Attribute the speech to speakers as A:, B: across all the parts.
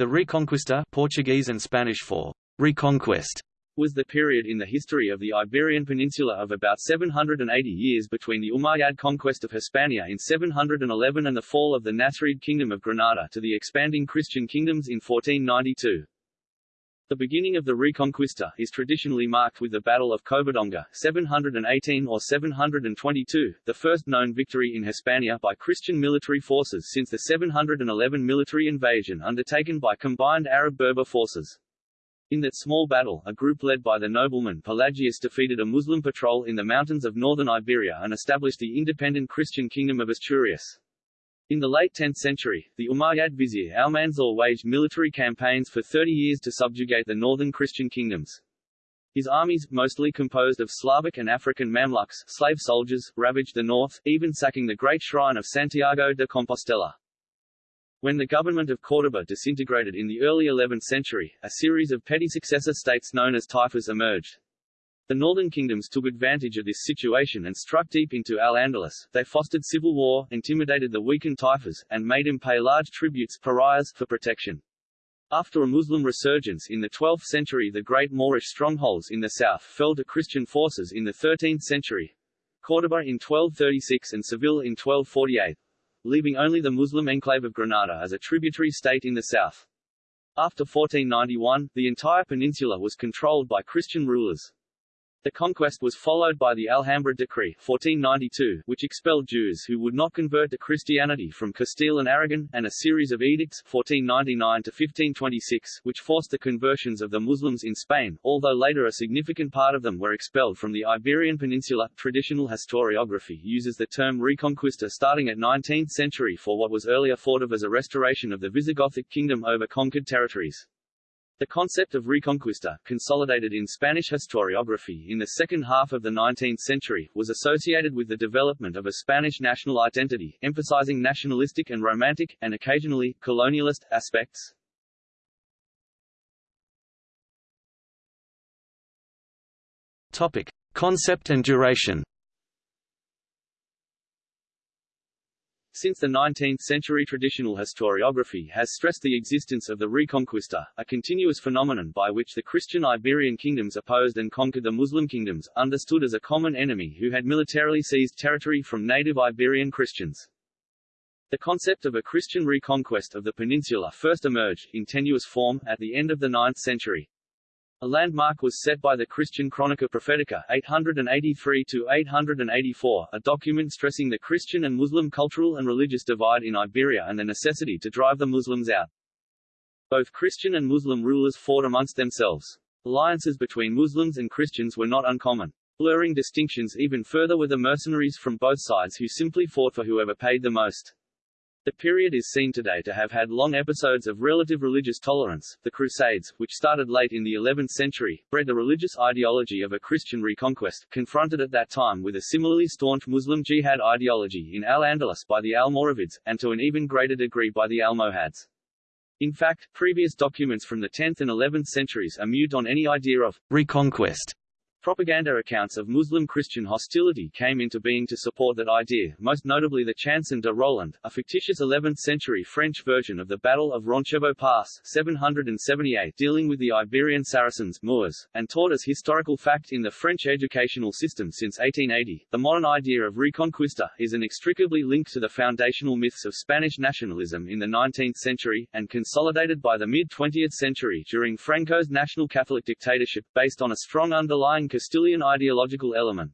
A: The Reconquista Portuguese and Spanish for reconquest was the period in the history of the Iberian Peninsula of about 780 years between the Umayyad conquest of Hispania in 711 and the fall of the Nasrid Kingdom of Granada to the expanding Christian kingdoms in 1492. The beginning of the Reconquista is traditionally marked with the Battle of Covadonga 718 or 722, the first known victory in Hispania by Christian military forces since the 711 military invasion undertaken by combined Arab-Berber forces. In that small battle, a group led by the nobleman Pelagius defeated a Muslim patrol in the mountains of northern Iberia and established the independent Christian kingdom of Asturias. In the late 10th century, the Umayyad vizier Almanzor waged military campaigns for 30 years to subjugate the northern Christian kingdoms. His armies, mostly composed of Slavic and African Mamluks, slave soldiers, ravaged the north, even sacking the great shrine of Santiago de Compostela. When the government of Córdoba disintegrated in the early 11th century, a series of petty successor states known as taifas emerged. The northern kingdoms took advantage of this situation and struck deep into Al-Andalus. They fostered civil war, intimidated the weakened Taifas, and made him pay large tributes parias, for protection. After a Muslim resurgence in the 12th century the great Moorish strongholds in the south fell to Christian forces in the 13th century. Córdoba in 1236 and Seville in 1248, leaving only the Muslim enclave of Granada as a tributary state in the south. After 1491, the entire peninsula was controlled by Christian rulers. The conquest was followed by the Alhambra Decree 1492, which expelled Jews who would not convert to Christianity from Castile and Aragon, and a series of edicts 1499 to 1526, which forced the conversions of the Muslims in Spain, although later a significant part of them were expelled from the Iberian Peninsula. Traditional historiography uses the term Reconquista starting at 19th century for what was earlier thought of as a restoration of the Visigothic kingdom over conquered territories. The concept of reconquista, consolidated in Spanish historiography in the second half of the 19th century, was associated with the development of a Spanish national identity, emphasizing nationalistic and romantic, and occasionally, colonialist, aspects.
B: Topic. Concept and duration
A: Since the 19th century traditional historiography has stressed the existence of the Reconquista, a continuous phenomenon by which the Christian Iberian kingdoms opposed and conquered the Muslim kingdoms, understood as a common enemy who had militarily seized territory from native Iberian Christians. The concept of a Christian reconquest of the peninsula first emerged, in tenuous form, at the end of the 9th century. A landmark was set by the Christian Chronica Prophetica 883-884, a document stressing the Christian and Muslim cultural and religious divide in Iberia and the necessity to drive the Muslims out. Both Christian and Muslim rulers fought amongst themselves. Alliances between Muslims and Christians were not uncommon. Blurring distinctions even further were the mercenaries from both sides who simply fought for whoever paid the most. The period is seen today to have had long episodes of relative religious tolerance. The Crusades, which started late in the 11th century, bred the religious ideology of a Christian reconquest, confronted at that time with a similarly staunch Muslim jihad ideology in Al-Andalus by the Almoravids, and to an even greater degree by the Almohads. In fact, previous documents from the 10th and 11th centuries are mute on any idea of reconquest Propaganda accounts of Muslim-Christian hostility came into being to support that idea, most notably the Chanson de Roland, a fictitious 11th-century French version of the Battle of Roncevaux Pass 778 dealing with the Iberian Saracens Moors, and taught as historical fact in the French educational system since 1880. The modern idea of Reconquista is inextricably linked to the foundational myths of Spanish nationalism in the 19th century, and consolidated by the mid-20th century during Franco's national Catholic dictatorship, based on a strong underlying Castilian ideological element.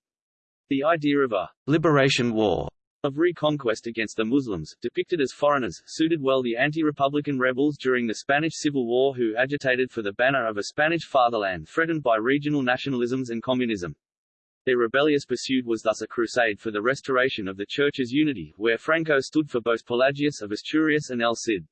A: The idea of a liberation war of reconquest against the Muslims, depicted as foreigners, suited well the anti-republican rebels during the Spanish Civil War who agitated for the banner of a Spanish fatherland threatened by regional nationalisms and communism. Their rebellious pursuit was thus a crusade for the restoration of the Church's unity, where Franco stood for both Pelagius of Asturias and El Cid.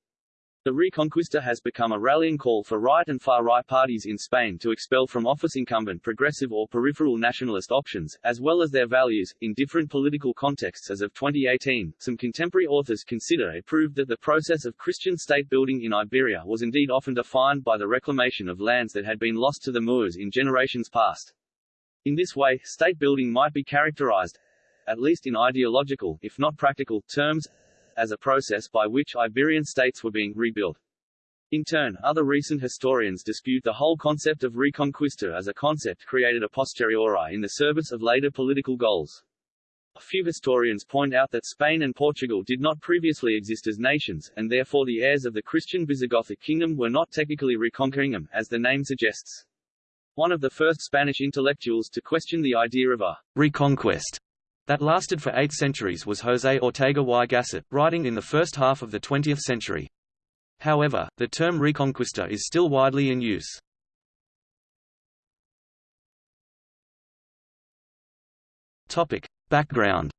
A: The Reconquista has become a rallying call for right and far-right parties in Spain to expel from office incumbent progressive or peripheral nationalist options, as well as their values, in different political contexts as of 2018. Some contemporary authors consider it proved that the process of Christian state building in Iberia was indeed often defined by the reclamation of lands that had been lost to the Moors in generations past. In this way, state building might be characterized, at least in ideological, if not practical, terms, as a process by which Iberian states were being rebuilt. In turn, other recent historians dispute the whole concept of reconquista as a concept created a posteriori in the service of later political goals. A few historians point out that Spain and Portugal did not previously exist as nations, and therefore the heirs of the Christian Visigothic kingdom were not technically reconquering them, as the name suggests. One of the first Spanish intellectuals to question the idea of a
B: reconquest that lasted for eight centuries was José Ortega y Gasset, writing in the first half of the 20th century. However, the term reconquista is still widely in use. Topic. Background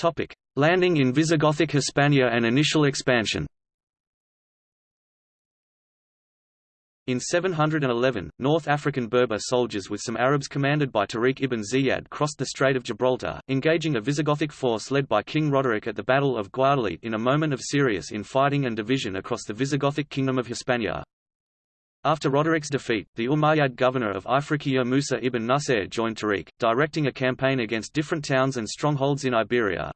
B: Topic: Landing in Visigothic Hispania and initial expansion. In 711, North African Berber soldiers with some Arabs commanded by Tariq ibn Ziyad crossed the Strait of Gibraltar, engaging a Visigothic force led by King Roderick at the Battle of Guadalete in a moment of serious infighting and division across the Visigothic kingdom of Hispania. After Roderick's defeat, the Umayyad governor of Ifriqiya Musa ibn Nusayr joined Tariq, directing a campaign against different towns and strongholds in Iberia.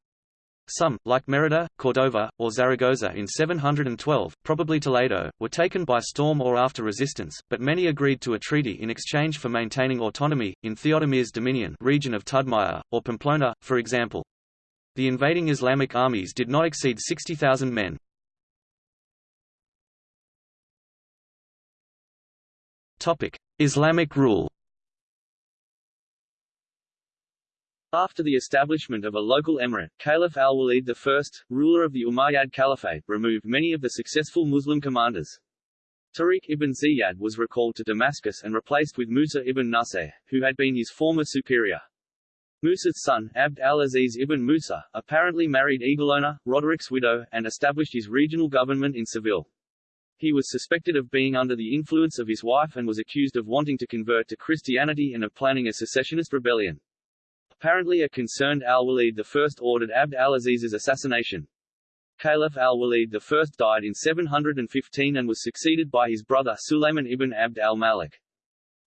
B: Some, like Merida, Cordova, or Zaragoza in 712, probably Toledo, were taken by storm or after resistance, but many agreed to a treaty in exchange for maintaining autonomy, in Theodomir's dominion region of Tudmaya, or Pamplona, for example. The invading Islamic armies did not exceed 60,000 men. Islamic rule
A: After the establishment of a local emirate, Caliph al-Walid I, ruler of the Umayyad Caliphate, removed many of the successful Muslim commanders. Tariq ibn Ziyad was recalled to Damascus and replaced with Musa ibn Nusayr, who had been his former superior. Musa's son, Abd al-Aziz ibn Musa, apparently married Egilona, Roderick's widow, and established his regional government in Seville. He was suspected of being under the influence of his wife and was accused of wanting to convert to Christianity and of planning a secessionist rebellion. Apparently a concerned al-Walid I ordered Abd al-Aziz's assassination. Caliph al-Walid I died in 715 and was succeeded by his brother Sulayman ibn Abd al-Malik.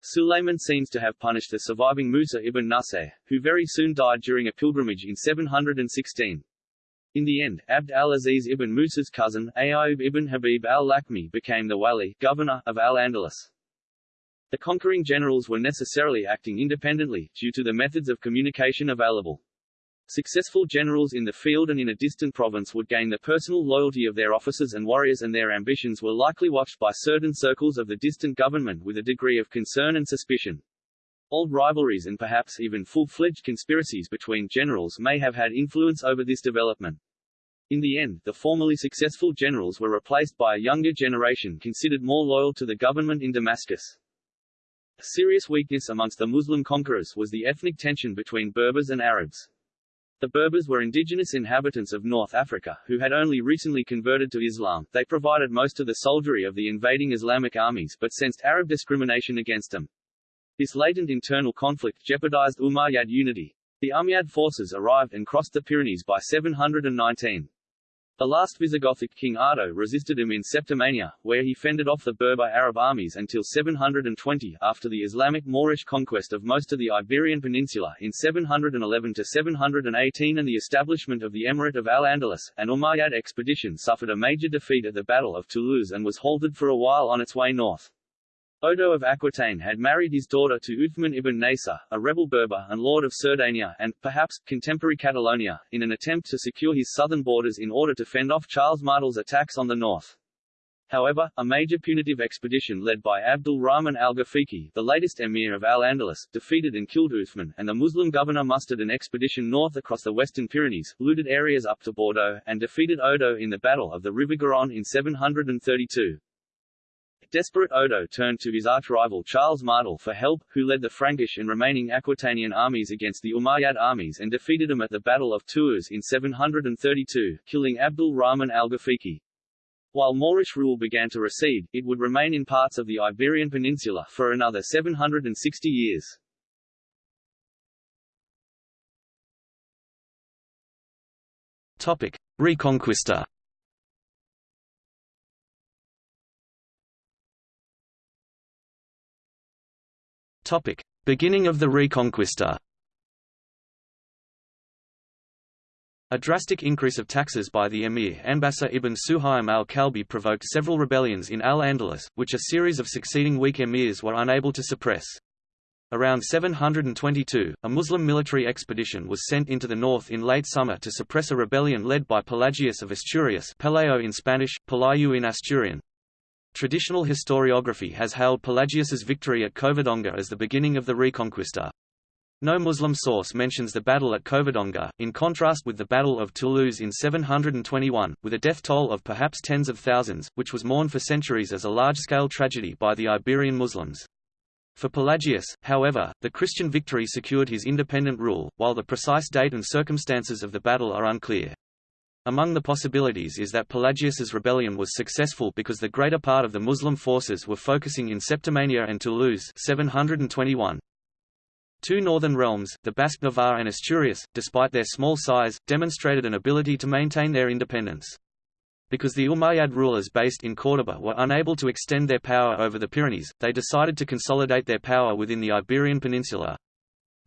A: Sulayman seems to have punished the surviving Musa ibn Nusayr, who very soon died during a pilgrimage in 716. In the end, Abd al-Aziz ibn Musa's cousin, Ayyub ibn Habib al-Lakhmi became the wali governor of al-Andalus. The conquering generals were necessarily acting independently, due to the methods of communication available. Successful generals in the field and in a distant province would gain the personal loyalty of their officers and warriors and their ambitions were likely watched by certain circles of the distant government with a degree of concern and suspicion. Old rivalries and perhaps even full-fledged conspiracies between generals may have had influence over this development. In the end, the formerly successful generals were replaced by a younger generation considered more loyal to the government in Damascus. A serious weakness amongst the Muslim conquerors was the ethnic tension between Berbers and Arabs. The Berbers were indigenous inhabitants of North Africa, who had only recently converted to Islam. They provided most of the soldiery of the invading Islamic armies but sensed Arab discrimination against them. This latent internal conflict jeopardized Umayyad unity. The Umayyad forces arrived and crossed the Pyrenees by 719. The last Visigothic king Ardo resisted him in Septimania, where he fended off the Berber Arab armies until 720 after the Islamic Moorish conquest of most of the Iberian Peninsula in 711–718 and the establishment of the Emirate of Al-Andalus, an Umayyad expedition suffered a major defeat at the Battle of Toulouse and was halted for a while on its way north. Odo of Aquitaine had married his daughter to Uthman ibn Nasir, a rebel Berber and lord of Cerdanya and, perhaps, contemporary Catalonia, in an attempt to secure his southern borders in order to fend off Charles Martel's attacks on the north. However, a major punitive expedition led by Abdul Rahman al-Ghafiqi, the latest emir of Al-Andalus, defeated and killed Uthman, and the Muslim governor mustered an expedition north across the western Pyrenees, looted areas up to Bordeaux, and defeated Odo in the Battle of the River Garonne in 732. Desperate Odo turned to his arch-rival Charles Martel for help, who led the Frankish and remaining Aquitanian armies against the Umayyad armies and defeated them at the Battle of Tours in 732, killing Abdul Rahman al-Ghafiqi. While Moorish rule began to recede, it would remain in parts of the Iberian Peninsula for another 760 years.
B: Topic: Reconquista Topic: Beginning of the Reconquista. A drastic increase of taxes by the emir Anbasa ibn Suhaim al-Kalbi provoked several rebellions in Al-Andalus, which a series of succeeding weak emirs were unable to suppress. Around 722, a Muslim military expedition was sent into the north in late summer to suppress a rebellion led by Pelagius of Asturias Pelayo in Spanish, Pelayu in Asturian. Traditional historiography has hailed Pelagius's victory at Covadonga as the beginning of the Reconquista. No Muslim source mentions the battle at Covadonga, in contrast with the Battle of Toulouse in 721, with a death toll of perhaps tens of thousands, which was mourned for centuries as a large-scale tragedy by the Iberian Muslims. For Pelagius, however, the Christian victory secured his independent rule, while the precise date and circumstances of the battle are unclear. Among the possibilities is that Pelagius's rebellion was successful because the greater part of the Muslim forces were focusing in Septimania and Toulouse 721. Two northern realms, the Basque Navarre and Asturias, despite their small size, demonstrated an ability to maintain their independence. Because the Umayyad rulers based in Córdoba were unable to extend their power over the Pyrenees, they decided to consolidate their power within the Iberian Peninsula.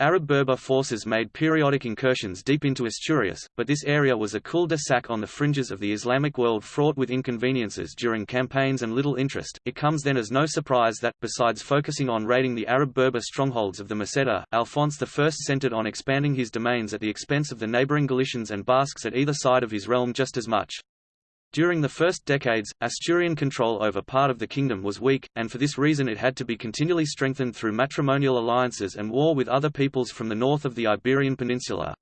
B: Arab Berber forces made periodic incursions deep into Asturias, but this area was a cul-de-sac on the fringes of the Islamic world fraught with inconveniences during campaigns and little interest. It comes then as no surprise that, besides focusing on raiding the Arab Berber strongholds of the Meseta, Alphonse I centered on expanding his domains at the expense of the neighboring Galicians and Basques at either side of his realm just as much. During the first decades, Asturian control over part of the kingdom was weak, and for this reason it had to be continually strengthened through matrimonial alliances and war with other peoples from the north of the Iberian Peninsula.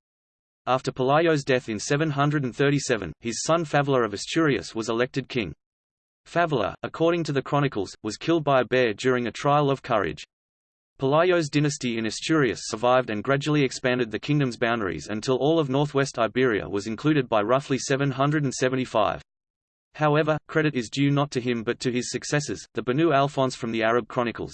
B: After Pelayo's death in 737, his son Favila of Asturias was elected king. Favila, according to the chronicles, was killed by a bear during a trial of courage. Pelayo's dynasty in Asturias survived and gradually expanded the kingdom's boundaries until all of northwest Iberia was included by roughly 775. However, credit is due not to him but to his successors, the Banu Alphonse from the Arab Chronicles.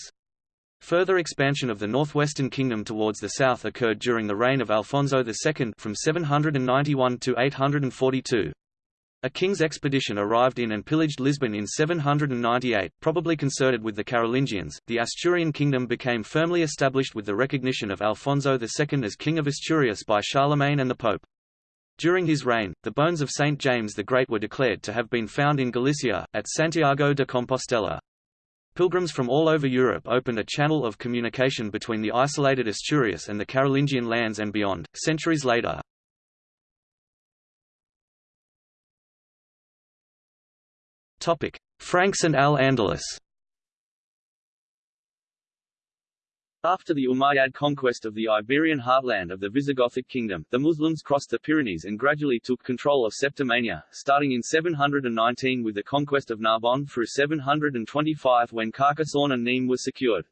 B: Further expansion of the northwestern kingdom towards the south occurred during the reign of Alfonso II from 791 to 842. A king's expedition arrived in and pillaged Lisbon in 798, probably concerted with the Carolingians. The Asturian kingdom became firmly established with the recognition of Alfonso II as king of Asturias by Charlemagne and the Pope. During his reign, the bones of Saint James the Great were declared to have been found in Galicia, at Santiago de Compostela. Pilgrims from all over Europe opened a channel of communication between the isolated Asturias and the Carolingian lands and beyond. Centuries later, Franks and Al-Andalus.
A: After the Umayyad conquest of the Iberian heartland of the Visigothic kingdom, the Muslims crossed the Pyrenees and gradually took control of Septimania, starting in 719 with the conquest of Narbonne through 725 when Carcassonne and Nîmes were secured.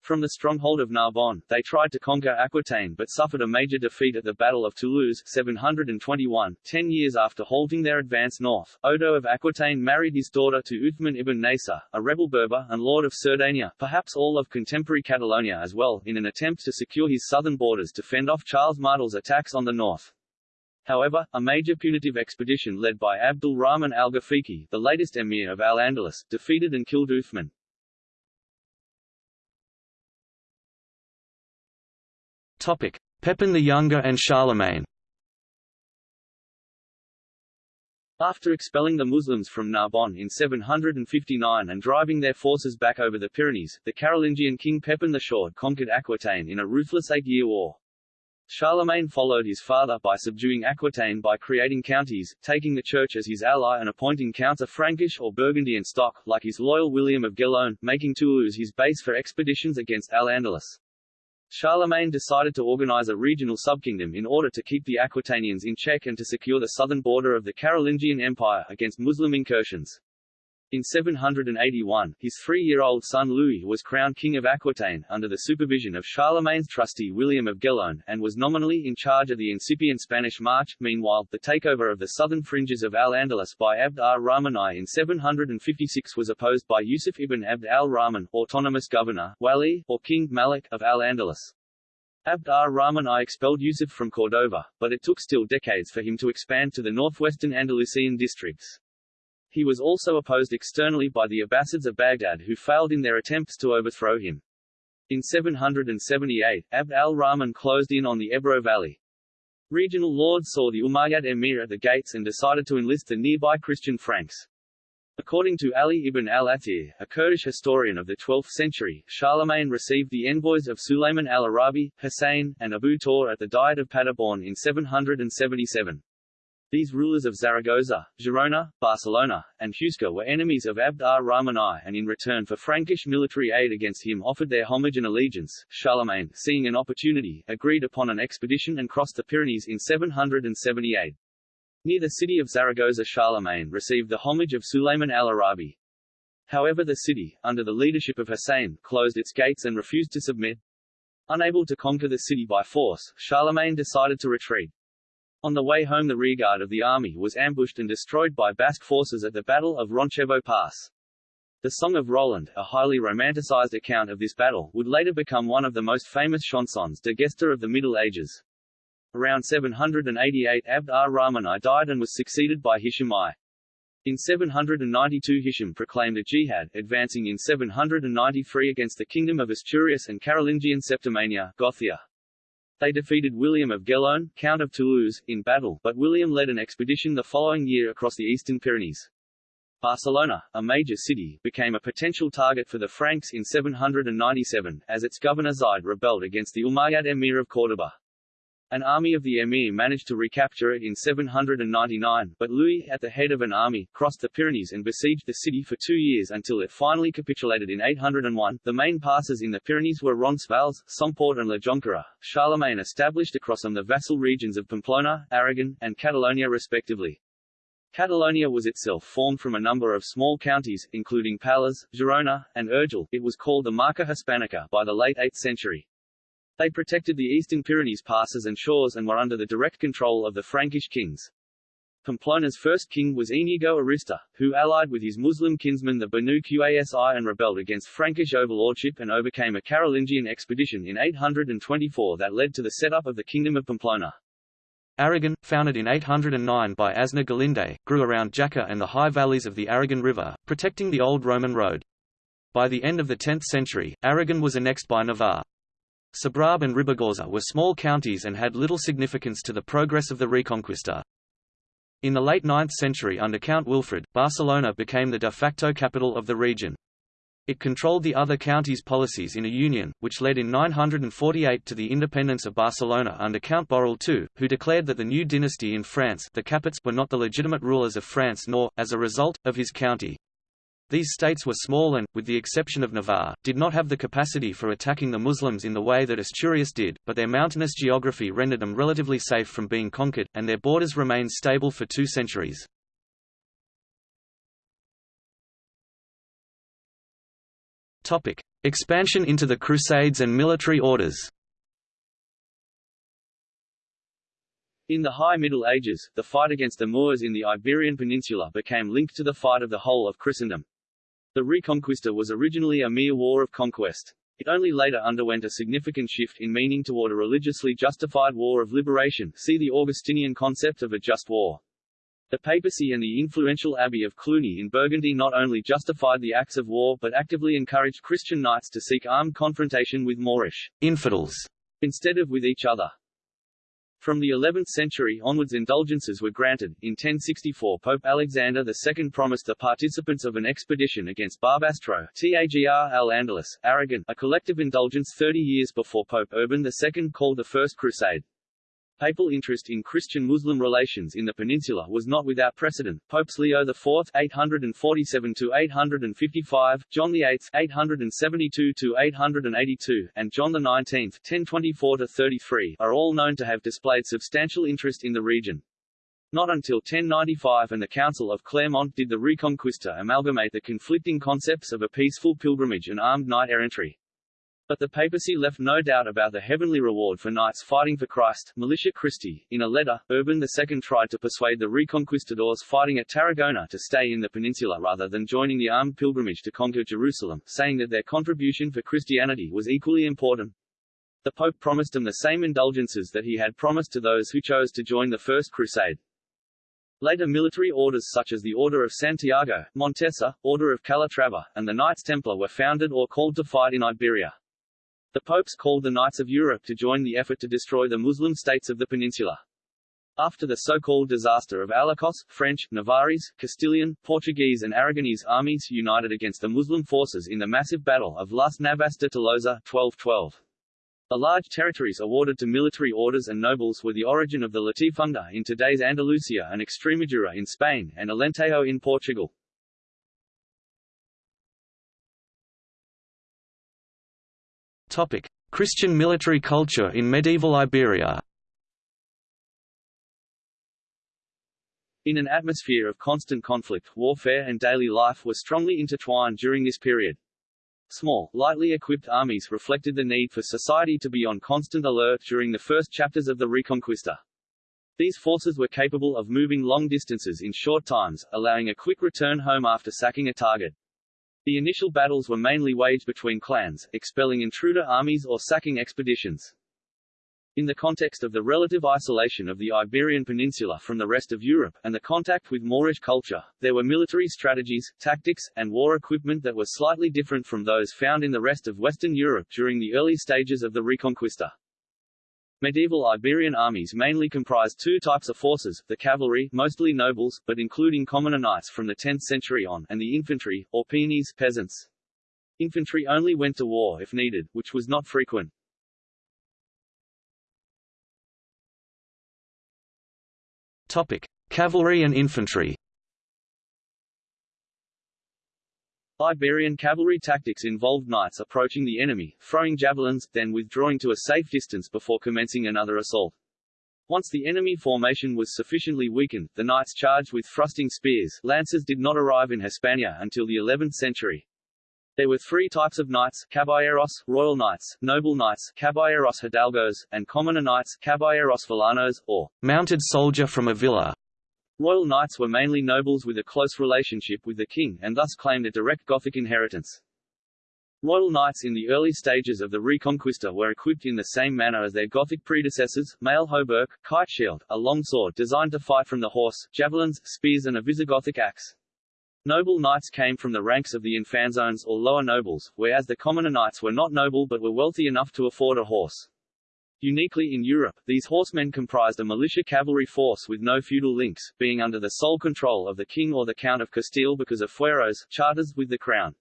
A: From the stronghold of Narbonne, they tried to conquer Aquitaine but suffered a major defeat at the Battle of Toulouse 721. Ten years after halting their advance north, Odo of Aquitaine married his daughter to Uthman ibn Nasser, a rebel Berber and lord of Cerdanya, perhaps all of contemporary Catalonia as well, in an attempt to secure his southern borders to fend off Charles Martel's attacks on the north. However, a major punitive expedition led by Abdul Rahman al-Ghafiqi, the latest emir of Al-Andalus, defeated and killed Uthman.
B: Pepin the Younger and Charlemagne.
A: After expelling the Muslims from Narbonne in 759 and driving their forces back over the Pyrenees, the Carolingian king Pepin the Short conquered Aquitaine in a ruthless eight-year war. Charlemagne followed his father by subduing Aquitaine by creating counties, taking the church as his ally and appointing counts of Frankish or Burgundian stock, like his loyal William of Gellone, making Toulouse his base for expeditions against Al-Andalus. Charlemagne decided to organize a regional subkingdom in order to keep the Aquitanians in check and to secure the southern border of the Carolingian Empire against Muslim incursions. In 781, his three-year-old son Louis was crowned King of Aquitaine, under the supervision of Charlemagne's trustee William of Gellone, and was nominally in charge of the incipient Spanish March. Meanwhile, the takeover of the southern fringes of Al-Andalus by Abd ar-Rahman I in 756 was opposed by Yusuf ibn Abd al-Rahman, autonomous governor, Wali, or King Malik, of Al-Andalus. Abd ar-Rahman I expelled Yusuf from Cordova, but it took still decades for him to expand to the northwestern Andalusian districts. He was also opposed externally by the Abbasids of Baghdad who failed in their attempts to overthrow him. In 778, Abd al-Rahman closed in on the Ebro Valley. Regional lords saw the Umayyad emir at the gates and decided to enlist the nearby Christian Franks. According to Ali ibn al-Athir, a Kurdish historian of the 12th century, Charlemagne received the envoys of Sulayman al-Arabi, Hussein, and Abu Tor at the Diet of Paderborn in 777. These rulers of Zaragoza, Girona, Barcelona, and Huesca were enemies of Abd ar-Rahman I and in return for Frankish military aid against him offered their homage and allegiance. Charlemagne, seeing an opportunity, agreed upon an expedition and crossed the Pyrenees in 778. Near the city of Zaragoza Charlemagne received the homage of Sulayman al-Arabi. However the city, under the leadership of Hussein, closed its gates and refused to submit. Unable to conquer the city by force, Charlemagne decided to retreat. On the way home the rearguard of the army was ambushed and destroyed by Basque forces at the Battle of Roncevaux Pass. The Song of Roland, a highly romanticized account of this battle, would later become one of the most famous chansons de gesta of the Middle Ages. Around 788 Abd ar-Rahman I died and was succeeded by Hisham I. In 792 Hisham proclaimed a jihad, advancing in 793 against the kingdom of Asturias and Carolingian Septimania Gothia. They defeated William of Gellone, Count of Toulouse, in battle, but William led an expedition the following year across the eastern Pyrenees. Barcelona, a major city, became a potential target for the Franks in 797, as its governor Zaid rebelled against the Umayyad emir of Córdoba. An army of the emir managed to recapture it in 799, but Louis, at the head of an army, crossed the Pyrenees and besieged the city for two years until it finally capitulated in 801. The main passes in the Pyrenees were Roncesvalles, Somport and La Jonquera. Charlemagne established across them the vassal regions of Pamplona, Aragon, and Catalonia respectively. Catalonia was itself formed from a number of small counties, including Pallars, Girona, and Urgell. It was called the Marca Hispanica by the late 8th century. They protected the eastern Pyrenees passes and shores and were under the direct control of the Frankish kings. Pamplona's first king was Inigo Arista, who allied with his Muslim kinsman the Banu Qasi and rebelled against Frankish overlordship and overcame a Carolingian expedition in 824 that led to the setup of the Kingdom of Pamplona.
B: Aragon, founded in 809 by Aznar Galíndez, grew around Jaca and the high valleys of the Aragon River, protecting the old Roman road. By the end of the 10th century, Aragon was annexed by Navarre. Sobrarbe and Ribagorza were small counties and had little significance to the progress of the Reconquista. In the late 9th century under Count Wilfrid, Barcelona became the de facto capital of the region. It controlled the other counties' policies in a union, which led in 948 to the independence of Barcelona under Count Borrell II, who declared that the new dynasty in France the Capets were not the legitimate rulers of France nor, as a result, of his county. These states were small and, with the exception of Navarre, did not have the capacity for attacking the Muslims in the way that Asturias did, but their mountainous geography rendered them relatively safe from being conquered, and their borders remained stable for two centuries. Expansion into the Crusades and military orders
A: In the High Middle Ages, the fight against the Moors in the Iberian Peninsula became linked to the fight of the whole of Christendom. The Reconquista was originally a mere war of conquest. It only later underwent a significant shift in meaning toward a religiously justified war of liberation see the Augustinian concept of a just war. The papacy and the influential abbey of Cluny in Burgundy not only justified the acts of war but actively encouraged Christian knights to seek armed confrontation with Moorish infidels instead of with each other. From the 11th century onwards indulgences were granted. In 1064 Pope Alexander II promised the participants of an expedition against Barbastro Tagr al-Andalus, Aragon, a collective indulgence 30 years before Pope Urban II called the First Crusade. Papal interest in Christian-Muslim relations in the peninsula was not without precedent. Popes Leo IV (847–855), John VIII (872–882), and John XIX (1024–33) are all known to have displayed substantial interest in the region. Not until 1095 and the Council of Clermont did the Reconquista amalgamate the conflicting concepts of a peaceful pilgrimage and armed knight-errantry. But the papacy left no doubt about the heavenly reward for knights fighting for Christ Militia Christi. In a letter, Urban II tried to persuade the Reconquistadors fighting at Tarragona to stay in the peninsula rather than joining the armed pilgrimage to conquer Jerusalem, saying that their contribution for Christianity was equally important. The Pope promised them the same indulgences that he had promised to those who chose to join the First Crusade. Later military orders such as the Order of Santiago, Montesa, Order of Calatrava, and the Knights Templar were founded or called to fight in Iberia. The popes called the Knights of Europe to join the effort to destroy the Muslim states of the peninsula. After the so-called disaster of Alarcos, French, Navarrese, Castilian, Portuguese and Aragonese armies united against the Muslim forces in the massive Battle of Las Navas de Tolosa 1212. The large territories awarded to military orders and nobles were the origin of the Latifundia in today's Andalusia and Extremadura in Spain, and Alentejo in Portugal.
B: Christian military culture in medieval Iberia
A: In an atmosphere of constant conflict, warfare and daily life were strongly intertwined during this period. Small, lightly equipped armies reflected the need for society to be on constant alert during the first chapters of the Reconquista. These forces were capable of moving long distances in short times, allowing a quick return home after sacking a target. The initial battles were mainly waged between clans, expelling intruder armies or sacking expeditions. In the context of the relative isolation of the Iberian Peninsula from the rest of Europe, and the contact with Moorish culture, there were military strategies, tactics, and war equipment that were slightly different from those found in the rest of Western Europe during the early stages of the Reconquista. Medieval Iberian armies mainly comprised two types of forces, the cavalry mostly nobles, but including commoner knights from the 10th century on, and the infantry, or peones peasants. Infantry only went to war if needed, which was not frequent.
B: Topic: Cavalry and infantry.
A: Iberian cavalry tactics involved knights approaching the enemy, throwing javelins, then withdrawing to a safe distance before commencing another assault. Once the enemy formation was sufficiently weakened, the knights charged with thrusting spears. Lances did not arrive in Hispania until the 11th century. There were three types of knights, caballeros, royal knights, noble knights, caballeros hidalgos, and commoner knights, caballeros villanos, or
B: mounted soldier from a villa.
A: Royal knights were mainly nobles with a close relationship with the king and thus claimed a direct Gothic inheritance. Royal knights in the early stages of the Reconquista were equipped in the same manner as their Gothic predecessors, mail hauberk, kite shield, a long sword designed to fight from the horse, javelins, spears and a Visigothic axe. Noble knights came from the ranks of the infanzones or lower nobles, whereas the commoner knights were not noble but were wealthy enough to afford a horse. Uniquely in Europe, these horsemen comprised a militia cavalry force with no feudal links, being under the sole control of the king or the Count of Castile because of fueros charters with the crown.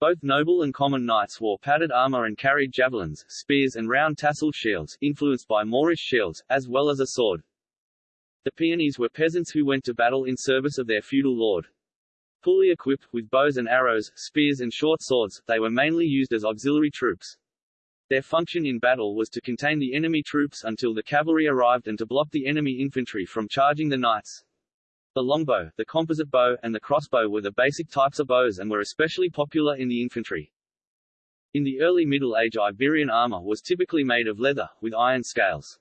A: Both noble and common knights wore padded armor and carried javelins, spears and round tasseled shields, influenced by Moorish shields, as well as a sword. The peones were peasants who went to battle in service of their feudal lord. Fully equipped, with bows and arrows, spears and short swords, they were mainly used as auxiliary troops. Their function in battle was to contain the enemy troops until the cavalry arrived and to block the enemy infantry from charging the knights. The longbow, the composite bow, and the crossbow were the basic types of bows and were especially popular in the infantry. In the early Middle Age Iberian armor was typically made of leather, with iron scales.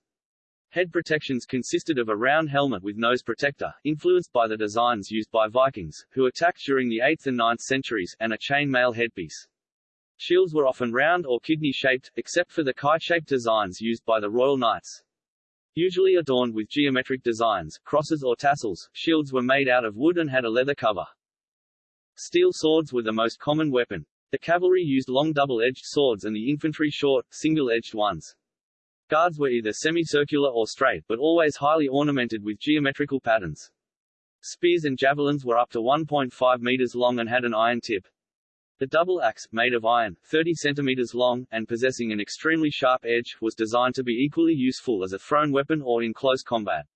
A: Head protections consisted of a round helmet with nose protector, influenced by the designs used by Vikings, who attacked during the 8th and 9th centuries, and a chain mail headpiece. Shields were often round or kidney-shaped, except for the kite-shaped designs used by the Royal Knights. Usually adorned with geometric designs, crosses or tassels, shields were made out of wood and had a leather cover. Steel swords were the most common weapon. The cavalry used long double-edged swords and the infantry short, single-edged ones. Guards were either semicircular or straight but always highly ornamented with geometrical patterns. Spears and javelins were up to 1.5 meters long and had an iron tip. The double axe, made of iron, 30 centimeters long, and possessing an extremely sharp edge, was designed to be equally useful as a thrown weapon or in close combat.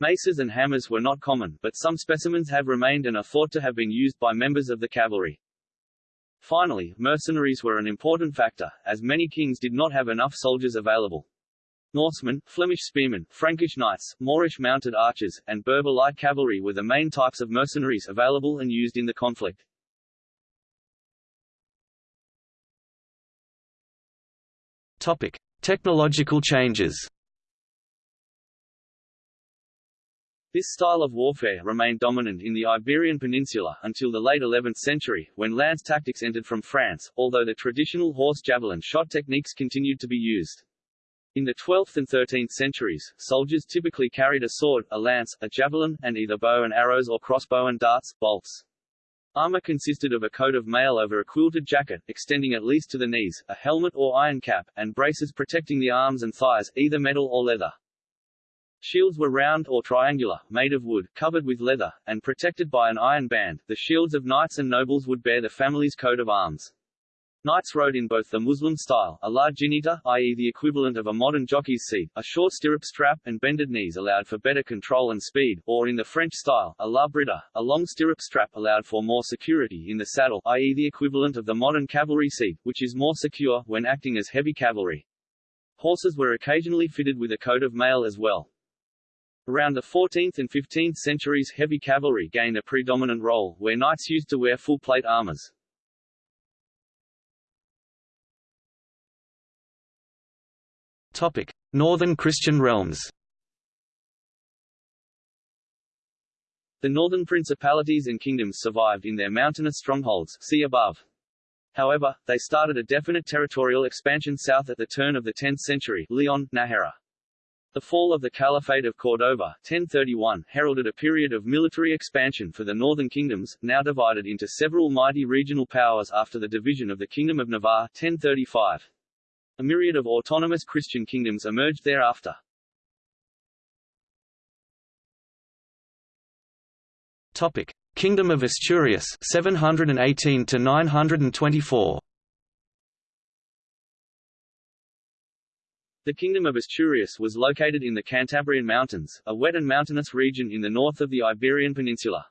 A: Maces and hammers were not common, but some specimens have remained and are thought to have been used by members of the cavalry. Finally, mercenaries were an important factor, as many kings did not have enough soldiers available. Norsemen, Flemish spearmen, Frankish knights, Moorish mounted archers, and Berber light cavalry were the main types of mercenaries available and used in the conflict.
B: Topic: Technological changes.
A: This style of warfare remained dominant in the Iberian Peninsula until the late 11th century, when lance tactics entered from France, although the traditional horse javelin shot techniques continued to be used. In the 12th and 13th centuries, soldiers typically carried a sword, a lance, a javelin, and either bow and arrows or crossbow and darts, bolts. Armor consisted of a coat of mail over a quilted jacket, extending at least to the knees, a helmet or iron cap, and braces protecting the arms and thighs, either metal or leather. Shields were round or triangular, made of wood, covered with leather, and protected by an iron band. The shields of knights and nobles would bear the family's coat of arms. Knights rode in both the Muslim style, a large jineta, i.e. the equivalent of a modern jockey's seat, a short stirrup strap, and bended knees allowed for better control and speed, or in the French style, a la brida, a long stirrup strap allowed for more security in the saddle, i.e. the equivalent of the modern cavalry seat, which is more secure when acting as heavy cavalry. Horses were occasionally fitted with a coat of mail as well. Around the 14th and 15th centuries heavy cavalry gained a predominant role, where knights used to wear full plate armors.
B: Northern Christian realms.
A: The northern principalities and kingdoms survived in their mountainous strongholds see above. However, they started a definite territorial expansion south at the turn of the 10th century Leon, Nájera. The fall of the Caliphate of Cordova 1031 heralded a period of military expansion for the northern kingdoms, now divided into several mighty regional powers after the division of the Kingdom of Navarre 1035. A myriad of autonomous Christian kingdoms emerged thereafter.
B: Topic: Kingdom of Asturias 718 to 924.
A: The Kingdom of Asturias was located in the Cantabrian Mountains, a wet and mountainous region in the north of the Iberian Peninsula.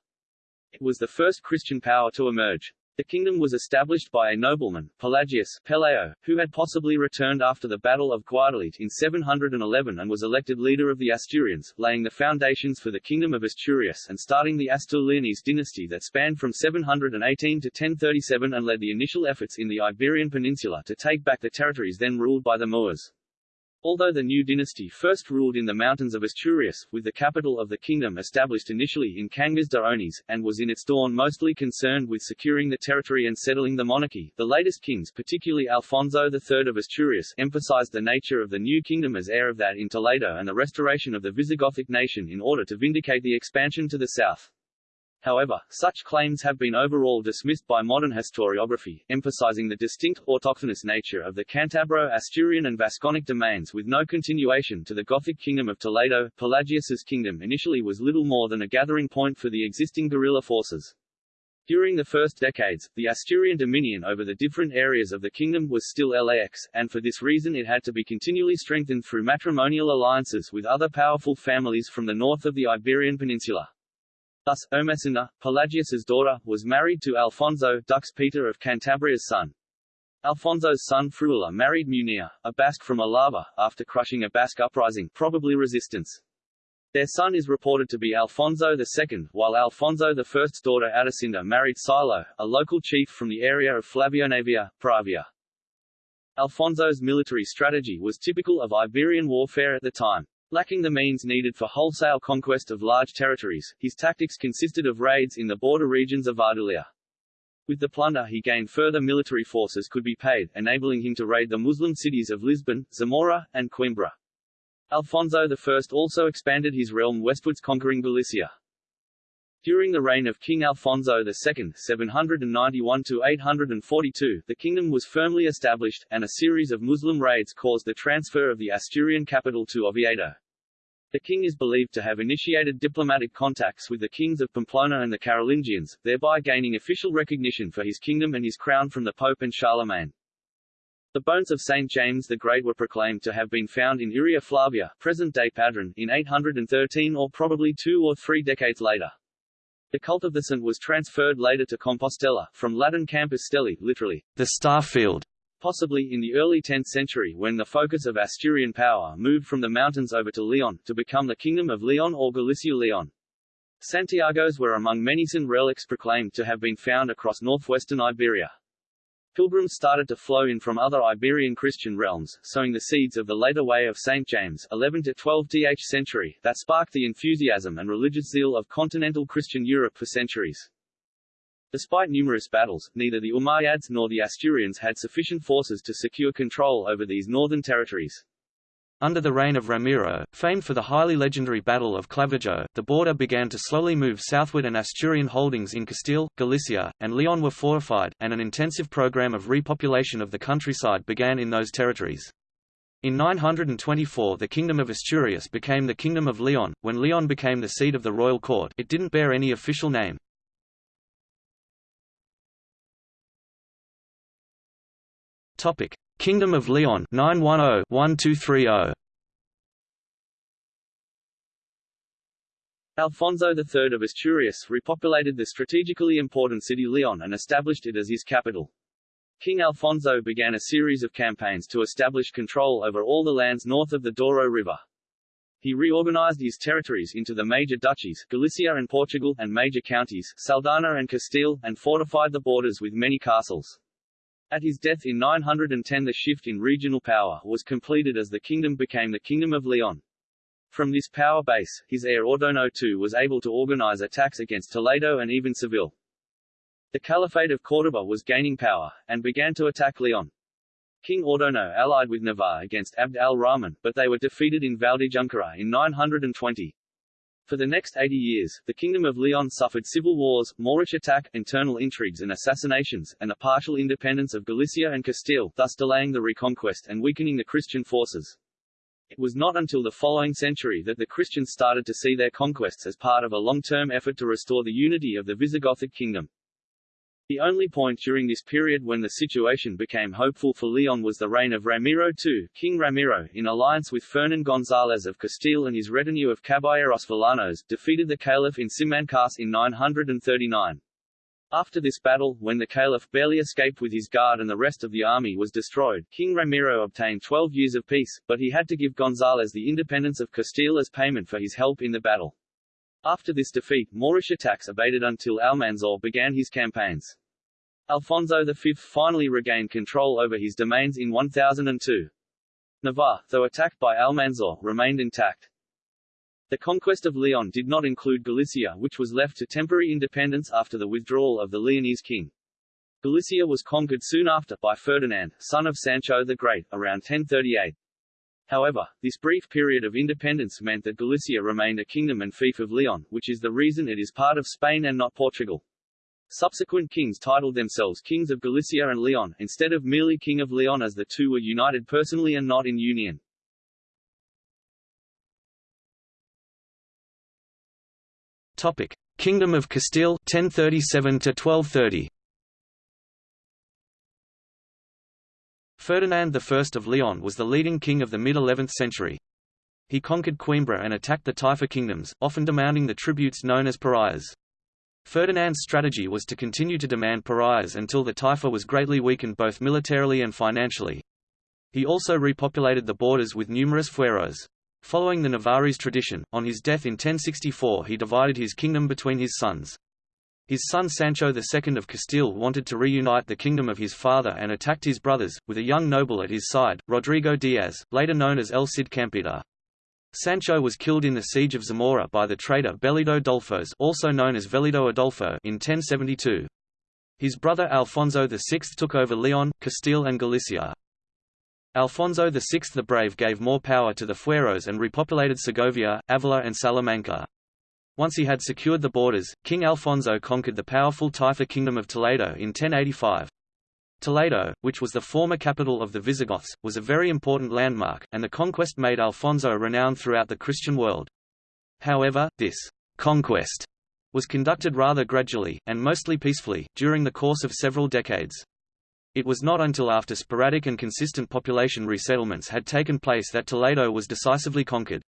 A: It was the first Christian power to emerge. The kingdom was established by a nobleman, Pelagius Pelayo, who had possibly returned after the Battle of Guadalete in 711 and was elected leader of the Asturians, laying the foundations for the Kingdom of Asturias and starting the Astur-Leonese dynasty that spanned from 718 to 1037 and led the initial efforts in the Iberian Peninsula to take back the territories then ruled by the Moors. Although the new dynasty first ruled in the mountains of Asturias, with the capital of the kingdom established initially in Cangas de Onís, and was in its dawn mostly concerned with securing the territory and settling the monarchy, the latest kings particularly Alfonso III of Asturias emphasized the nature of the new kingdom as heir of that in Toledo and the restoration of the Visigothic nation in order to vindicate the expansion to the south. However, such claims have been overall dismissed by modern historiography, emphasizing the distinct, autochthonous nature of the Cantabro, Asturian and Vasconic domains with no continuation to the Gothic kingdom of Toledo. Pelagius's kingdom initially was little more than a gathering point for the existing guerrilla forces. During the first decades, the Asturian dominion over the different areas of the kingdom was still lax, and for this reason it had to be continually strengthened through matrimonial alliances with other powerful families from the north of the Iberian Peninsula. Thus, Ermesinda, Pelagius's daughter, was married to Alfonso Dux Peter of Cantabria's son. Alfonso's son Fruela married Munir, a Basque from Alava, after crushing a Basque uprising probably resistance. Their son is reported to be Alfonso II, while Alfonso I's daughter Adosinda married Silo, a local chief from the area of Flavionavia, Pravia. Alfonso's military strategy was typical of Iberian warfare at the time. Lacking the means needed for wholesale conquest of large territories, his tactics consisted of raids in the border regions of Ardulia. With the plunder he gained further military forces could be paid, enabling him to raid the Muslim cities of Lisbon, Zamora, and Coimbra. Alfonso I also expanded his realm westwards conquering Galicia. During the reign of King Alfonso II 791–842 the kingdom was firmly established, and a series of Muslim raids caused the transfer of the Asturian capital to Oviedo. The king is believed to have initiated diplomatic contacts with the kings of Pamplona and the Carolingians, thereby gaining official recognition for his kingdom and his crown from the Pope and Charlemagne. The bones of St. James the Great were proclaimed to have been found in Iria Flavia present-day Padron, in 813 or probably two or three decades later. The cult of the saint was transferred later to Compostela, from Latin campus stellae, literally,
B: the star field,
A: possibly in the early 10th century when the focus of Asturian power moved from the mountains over to Leon, to become the Kingdom of Leon or Galicia Leon. Santiagos were among many Saint relics proclaimed to have been found across northwestern Iberia. Pilgrims started to flow in from other Iberian Christian realms, sowing the seeds of the later way of St. James 11 to 12th century that sparked the enthusiasm and religious zeal of continental Christian Europe for centuries. Despite numerous battles, neither the Umayyads nor the Asturians had sufficient forces to secure control over these northern territories.
B: Under the reign of Ramiro, famed for the highly legendary Battle of Clavijo, the border began to slowly move southward and Asturian holdings in Castile, Galicia, and Leon were fortified, and an intensive program of repopulation of the countryside began in those territories. In 924 the Kingdom of Asturias became the Kingdom of Leon. When Leon became the seat of the royal court, it didn't bear any official name. Topic: Kingdom of Leon 910-1230.
A: Alfonso III of Asturias repopulated the strategically important city Leon and established it as his capital. King Alfonso began a series of campaigns to establish control over all the lands north of the Douro River. He reorganized his territories into the major duchies, Galicia and Portugal, and major counties, Saldanha and Castile, and fortified the borders with many castles. At his death in 910 the shift in regional power was completed as the kingdom became the Kingdom of Leon. From this power base, his heir Ordono II was able to organize attacks against Toledo and even Seville. The Caliphate of Córdoba was gaining power, and began to attack Leon. King Ordono allied with Navarre against Abd al-Rahman, but they were defeated in Valdejunquera in 920. For the next 80 years, the Kingdom of Leon suffered civil wars, Moorish attack, internal intrigues and assassinations, and the partial independence of Galicia and Castile, thus delaying the reconquest and weakening the Christian forces. It was not until the following century that the Christians started to see their conquests as part of a long-term effort to restore the unity of the Visigothic kingdom. The only point during this period when the situation became hopeful for Leon was the reign of Ramiro II. King Ramiro, in alliance with Fernan González of Castile and his retinue of caballeros villanos, defeated the Caliph in Simancas in 939. After this battle, when the Caliph barely escaped with his guard and the rest of the army was destroyed, King Ramiro obtained 12 years of peace, but he had to give González the independence of Castile as payment for his help in the battle. After this defeat, Moorish attacks abated until Almanzor began his campaigns. Alfonso V finally regained control over his domains in 1002. Navarre, though attacked by Almanzor, remained intact. The conquest of Leon did not include Galicia which was left to temporary independence after the withdrawal of the Leonese king. Galicia was conquered soon after, by Ferdinand, son of Sancho the Great, around 1038. However, this brief period of independence meant that Galicia remained a kingdom and fief of Leon, which is the reason it is part of Spain and not Portugal. Subsequent kings titled themselves kings of Galicia and Leon, instead of merely king of Leon as the two were united personally and not in union.
B: Topic: Kingdom of Castile 1037 to 1230. Ferdinand I of Leon was the leading king of the mid-11th century. He conquered Coimbra and attacked the Taifa kingdoms, often demanding the tributes known as parias. Ferdinand's strategy was to continue to demand parias until the Taifa was greatly weakened both militarily and financially. He also repopulated the borders with numerous fueros. Following the Navarrese tradition, on his death in 1064 he divided his kingdom between his sons. His son Sancho II of Castile wanted to reunite the kingdom of his father and attacked his brothers, with a young noble at his side, Rodrigo Diaz, later known as El Cid Campeador. Sancho was killed in the siege of Zamora by the traitor Bellido Dolfos also known as Vellido Adolfo in 1072. His brother Alfonso VI took over Leon, Castile and Galicia. Alfonso VI the Brave gave more power to the fueros and repopulated Segovia, Avila and Salamanca. Once he had secured the borders, King Alfonso conquered the powerful Taifa kingdom of Toledo in 1085. Toledo, which was the former capital of the Visigoths, was a very important landmark, and the conquest made Alfonso renowned throughout the Christian world. However, this conquest was conducted rather gradually, and mostly peacefully, during the course of several decades. It was not until after sporadic and consistent population resettlements had taken place that Toledo was decisively conquered.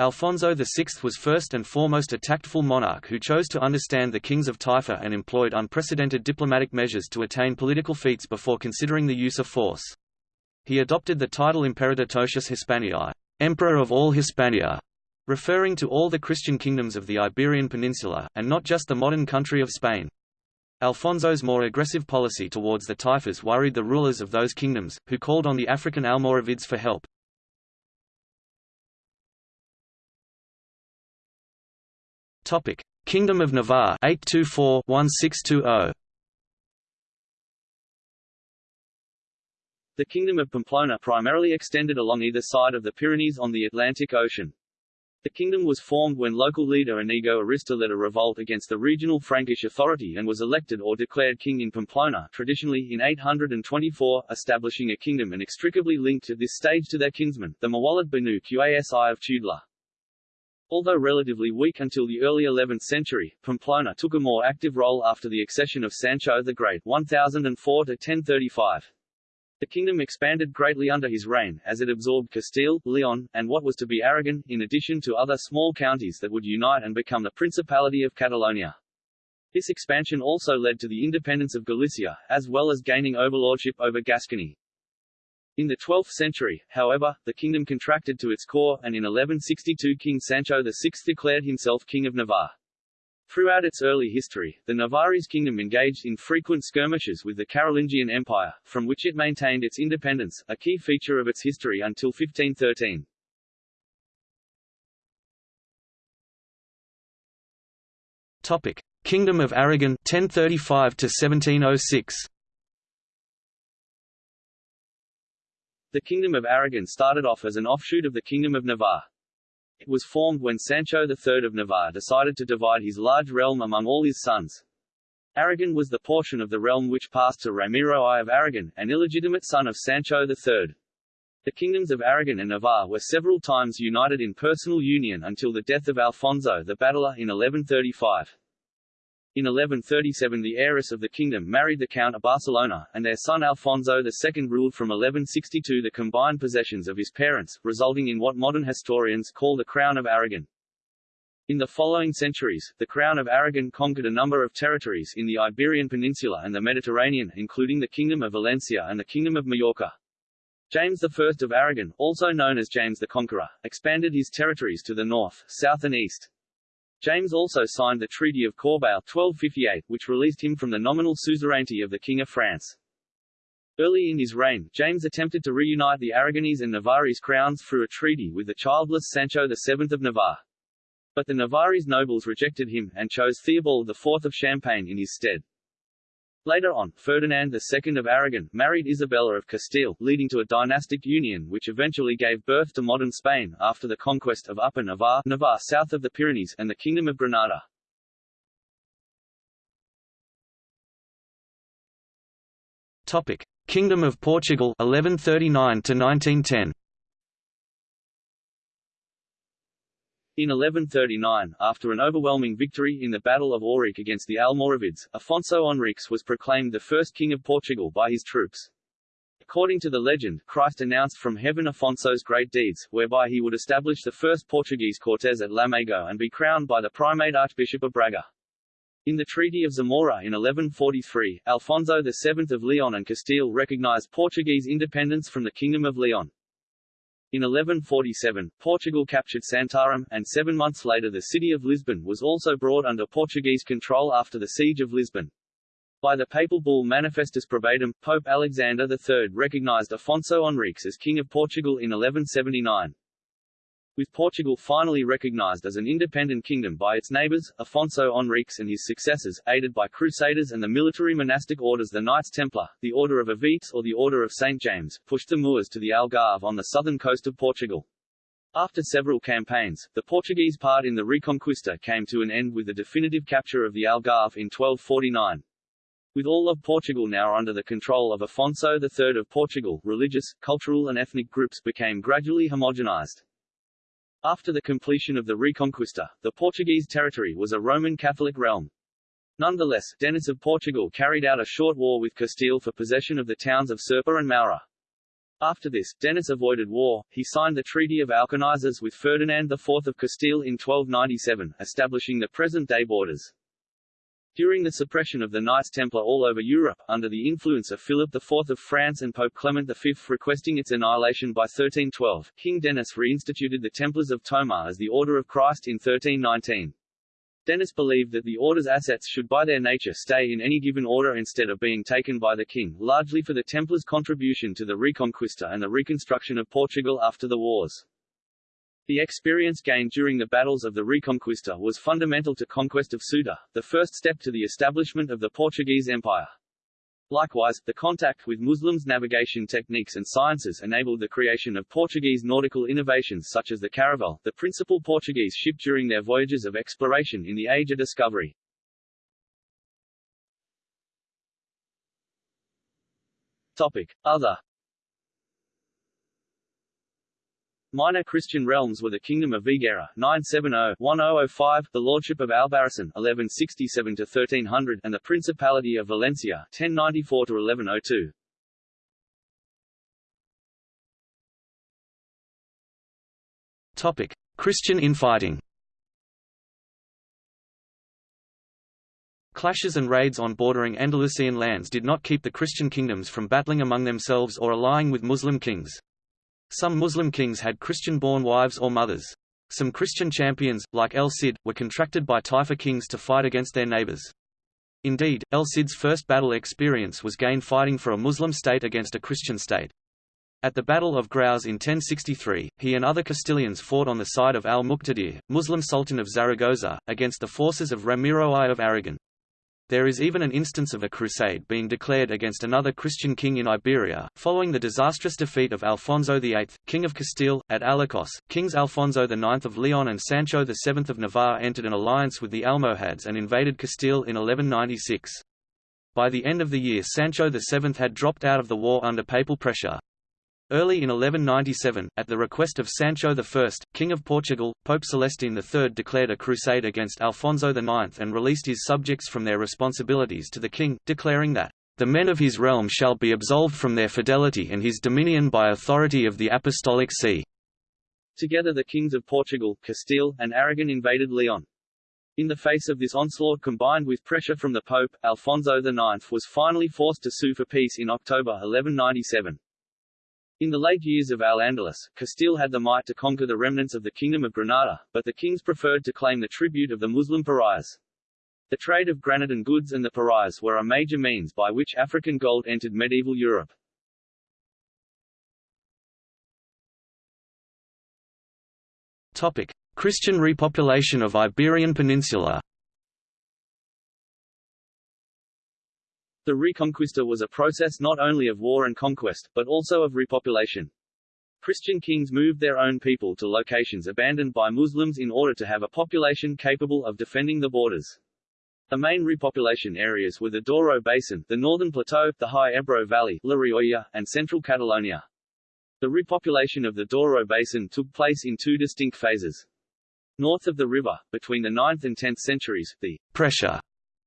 B: Alfonso VI was first and foremost a tactful monarch who chose to understand the kings of Taifa and employed unprecedented diplomatic measures to attain political feats before considering the use of force. He adopted the title Imperator Totius Hispaniae, Emperor of all Hispania, referring to all the Christian kingdoms of the Iberian Peninsula, and not just the modern country of Spain. Alfonso's more aggressive policy towards the Taifas worried the rulers of those kingdoms, who called on the African Almoravids for help. Topic: Kingdom of Navarre 824-1620.
A: The Kingdom of Pamplona primarily extended along either side of the Pyrenees on the Atlantic Ocean. The kingdom was formed when local leader Inigo Arista led a revolt against the regional Frankish authority and was elected or declared king in Pamplona traditionally in 824, establishing a kingdom inextricably linked at this stage to their kinsmen, the muwallad Banu Qasi of Tudela. Although relatively weak until the early 11th century, Pamplona took a more active role after the accession of Sancho the Great 1004 -1035. The kingdom expanded greatly under his reign, as it absorbed Castile, Leon, and what was to be Aragon, in addition to other small counties that would unite and become the Principality of Catalonia. This expansion also led to the independence of Galicia, as well as gaining overlordship over Gascony. In the 12th century, however, the kingdom contracted to its core, and in 1162 King Sancho VI declared himself King of Navarre. Throughout its early history, the Navarrese kingdom engaged in frequent skirmishes with the Carolingian Empire, from which it maintained its independence, a key feature of its history until 1513.
B: Topic: Kingdom of Aragon 1035 to 1706.
A: The Kingdom of Aragon started off as an offshoot of the Kingdom of Navarre. It was formed when Sancho III of Navarre decided to divide his large realm among all his sons. Aragon was the portion of the realm which passed to Ramiro I of Aragon, an illegitimate son of Sancho III. The kingdoms of Aragon and Navarre were several times united in personal union until the death of Alfonso the Battler in 1135. In 1137 the heiress of the kingdom married the Count of Barcelona, and their son Alfonso II ruled from 1162 the combined possessions of his parents, resulting in what modern historians call the Crown of Aragon. In the following centuries, the Crown of Aragon conquered a number of territories in the Iberian Peninsula and the Mediterranean including the Kingdom of Valencia and the Kingdom of Majorca. James I of Aragon, also known as James the Conqueror, expanded his territories to the north, south and east. James also signed the Treaty of Corbeil 1258, which released him from the nominal suzerainty of the King of France. Early in his reign, James attempted to reunite the Aragonese and Navarrese crowns through a treaty with the childless Sancho VII of Navarre. But the Navarrese nobles rejected him, and chose Theobald IV of Champagne in his stead. Later on, Ferdinand II of Aragon married Isabella of Castile, leading to a dynastic union which eventually gave birth to modern Spain, after the conquest of Upper Navarre, Navarre south of the Pyrenees, and the Kingdom of Granada.
B: Topic: Kingdom of Portugal 1139 to 1910.
A: In 1139, after an overwhelming victory in the Battle of Ourique against the Almoravids, Afonso Henriques was proclaimed the first king of Portugal by his troops. According to the legend, Christ announced from heaven Afonso's great deeds, whereby he would establish the first Portuguese Cortes at Lamego and be crowned by the primate Archbishop of Braga. In the Treaty of Zamora in 1143, Alfonso VII of Leon and Castile recognized Portuguese independence from the Kingdom of Leon. In 1147, Portugal captured Santarém, and seven months later the city of Lisbon was also brought under Portuguese control after the Siege of Lisbon. By the papal bull Manifestus Probatum, Pope Alexander III recognized Afonso Henriques as King of Portugal in 1179. With Portugal finally recognized as an independent kingdom by its neighbors, Afonso Henriques and his successors, aided by crusaders and the military monastic orders the Knights Templar, the Order of Aviz or the Order of St. James, pushed the Moors to the Algarve on the southern coast of Portugal. After several campaigns, the Portuguese part in the Reconquista came to an end with the definitive capture of the Algarve in 1249. With all of Portugal now under the control of Afonso III of Portugal, religious, cultural and ethnic groups became gradually homogenized. After the completion of the Reconquista, the Portuguese territory was a Roman Catholic realm. Nonetheless, Denis of Portugal carried out a short war with Castile for possession of the towns of Serpa and Moura. After this, Denis avoided war, he signed the Treaty of Alcañices with Ferdinand IV of Castile in 1297, establishing the present-day borders. During the suppression of the Knights Templar all over Europe, under the influence of Philip IV of France and Pope Clement V requesting its annihilation by 1312, King Denis reinstituted the Templars of Tomar as the Order of Christ in 1319. Denis believed that the order's assets should by their nature stay in any given order instead of being taken by the king, largely for the Templars' contribution to the Reconquista and the reconstruction of Portugal after the wars. The experience gained during the battles of the Reconquista was fundamental to conquest of Ceuta, the first step to the establishment of the Portuguese Empire. Likewise, the contact with Muslims' navigation techniques and sciences enabled the creation of Portuguese nautical innovations such as the caravel, the principal Portuguese ship during their voyages of exploration in the Age of Discovery. Topic. Other Minor Christian realms were the Kingdom of Viguera 970-1005, the Lordship of Albarracin 1167-1300 and the Principality of Valencia 1094-1102.
B: Topic: Christian infighting. Clashes and raids on bordering Andalusian lands did not keep the Christian kingdoms from battling among themselves or allying with Muslim kings. Some Muslim kings had Christian-born wives or mothers. Some Christian champions, like El Cid, were contracted by Taifa kings to fight against their neighbors. Indeed, El Cid's first battle experience was gained fighting for a Muslim state against a Christian state. At the Battle of Graus in 1063, he and other Castilians fought on the side of al-Muqtadir, Muslim Sultan of Zaragoza, against the forces of Ramiro I of Aragon. There is even an instance of a crusade being declared against another Christian king in Iberia, following the disastrous defeat of Alfonso VIII, King of Castile, at Alarcos. Kings Alfonso IX of Leon and Sancho VII of Navarre entered an alliance with the Almohads and invaded Castile in 1196. By the end of the year Sancho VII had dropped out of the war under papal pressure. Early in 1197, at the request of Sancho I, King of Portugal, Pope Celestine III declared a crusade against Alfonso IX and released his subjects from their responsibilities to the king, declaring that, "...the men of his realm shall be absolved from their fidelity and his dominion by authority of the Apostolic See."
A: Together the kings of Portugal, Castile, and Aragon invaded Leon. In the face of this onslaught combined with pressure from the Pope, Alfonso IX was finally forced to sue for peace in October 1197. In the late years of Al-Andalus, Castile had the might to conquer the remnants of the Kingdom of Granada, but the kings preferred to claim the tribute of the Muslim parias. The trade of Granadan goods and the parias were a major means by which African gold entered medieval Europe.
B: Topic: Christian repopulation of Iberian Peninsula
A: The Reconquista was a process not only of war and conquest, but also of repopulation. Christian kings moved their own people to locations abandoned by Muslims in order to have a population capable of defending the borders. The main repopulation areas were the Douro Basin, the northern plateau, the high Ebro Valley, La Rioja, and central Catalonia. The repopulation of the Douro Basin took place in two distinct phases. North of the river, between the 9th and 10th centuries, the pressure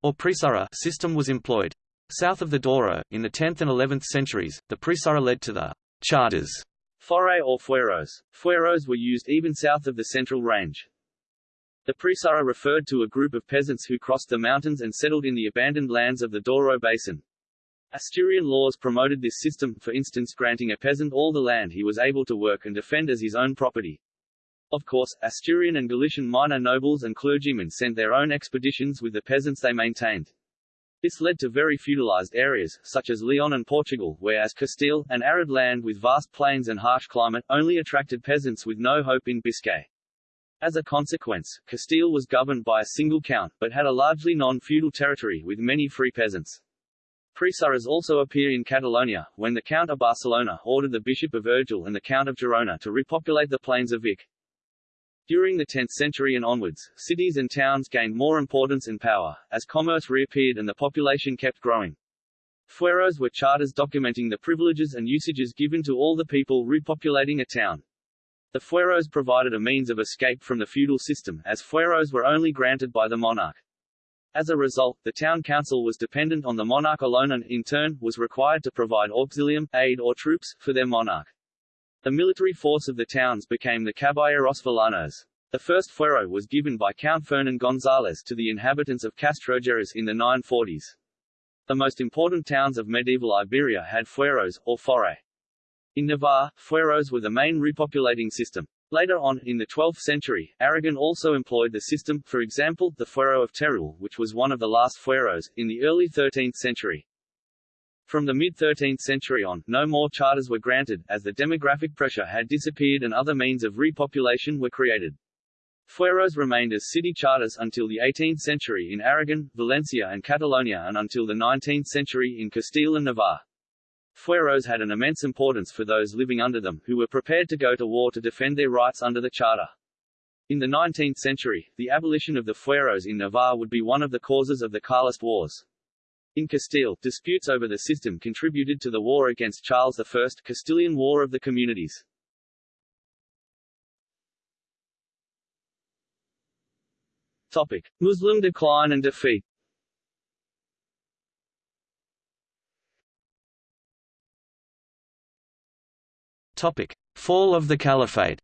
A: or prisara system was employed. South of the Douro, in the 10th and 11th centuries, the Presura led to the charters, forais or fueros. Fueros were used even south of the Central Range. The Presura referred to a group of peasants who crossed the mountains and settled in the abandoned lands of the Douro Basin. Asturian laws promoted this system, for instance granting a peasant all the land he was able to work and defend as his own property. Of course, Asturian and Galician minor nobles and clergymen sent their own expeditions with the peasants they maintained. This led to very feudalized areas, such as Leon and Portugal, whereas Castile, an arid land with vast plains and harsh climate, only attracted peasants with no hope in Biscay. As a consequence, Castile was governed by a single count, but had a largely non-feudal territory with many free peasants. Presuras also appear in Catalonia, when the Count of Barcelona ordered the Bishop of Urgell and the Count of Girona to repopulate the plains of Vic. During the 10th century and onwards, cities and towns gained more importance and power, as commerce reappeared and the population kept growing. Fueros were charters documenting the privileges and usages given to all the people repopulating a town. The fueros provided a means of escape from the feudal system, as fueros were only granted by the monarch. As a result, the town council was dependent on the monarch alone and, in turn, was required to provide auxilium, aid or troops, for their monarch. The military force of the towns became the Caballeros Villanos. The first fuero was given by Count Fernan González to the inhabitants of Castrojeriz in the 940s. The most important towns of medieval Iberia had fueros, or forais. In Navarre, fueros were the main repopulating system. Later on, in the 12th century, Aragon also employed the system, for example, the fuero of Teruel, which was one of the last fueros, in the early 13th century. From the mid-13th century on, no more charters were granted, as the demographic pressure had disappeared and other means of repopulation were created. Fueros remained as city charters until the 18th century in Aragon, Valencia and Catalonia and until the 19th century in Castile and Navarre. Fueros had an immense importance for those living under them, who were prepared to go to war to defend their rights under the charter. In the 19th century, the abolition of the fueros in Navarre would be one of the causes of the Carlist Wars. In Castile, disputes over the system contributed to the war against Charles I Castilian War of the Communities. Topic. Muslim decline and defeat
B: Topic. Fall of the Caliphate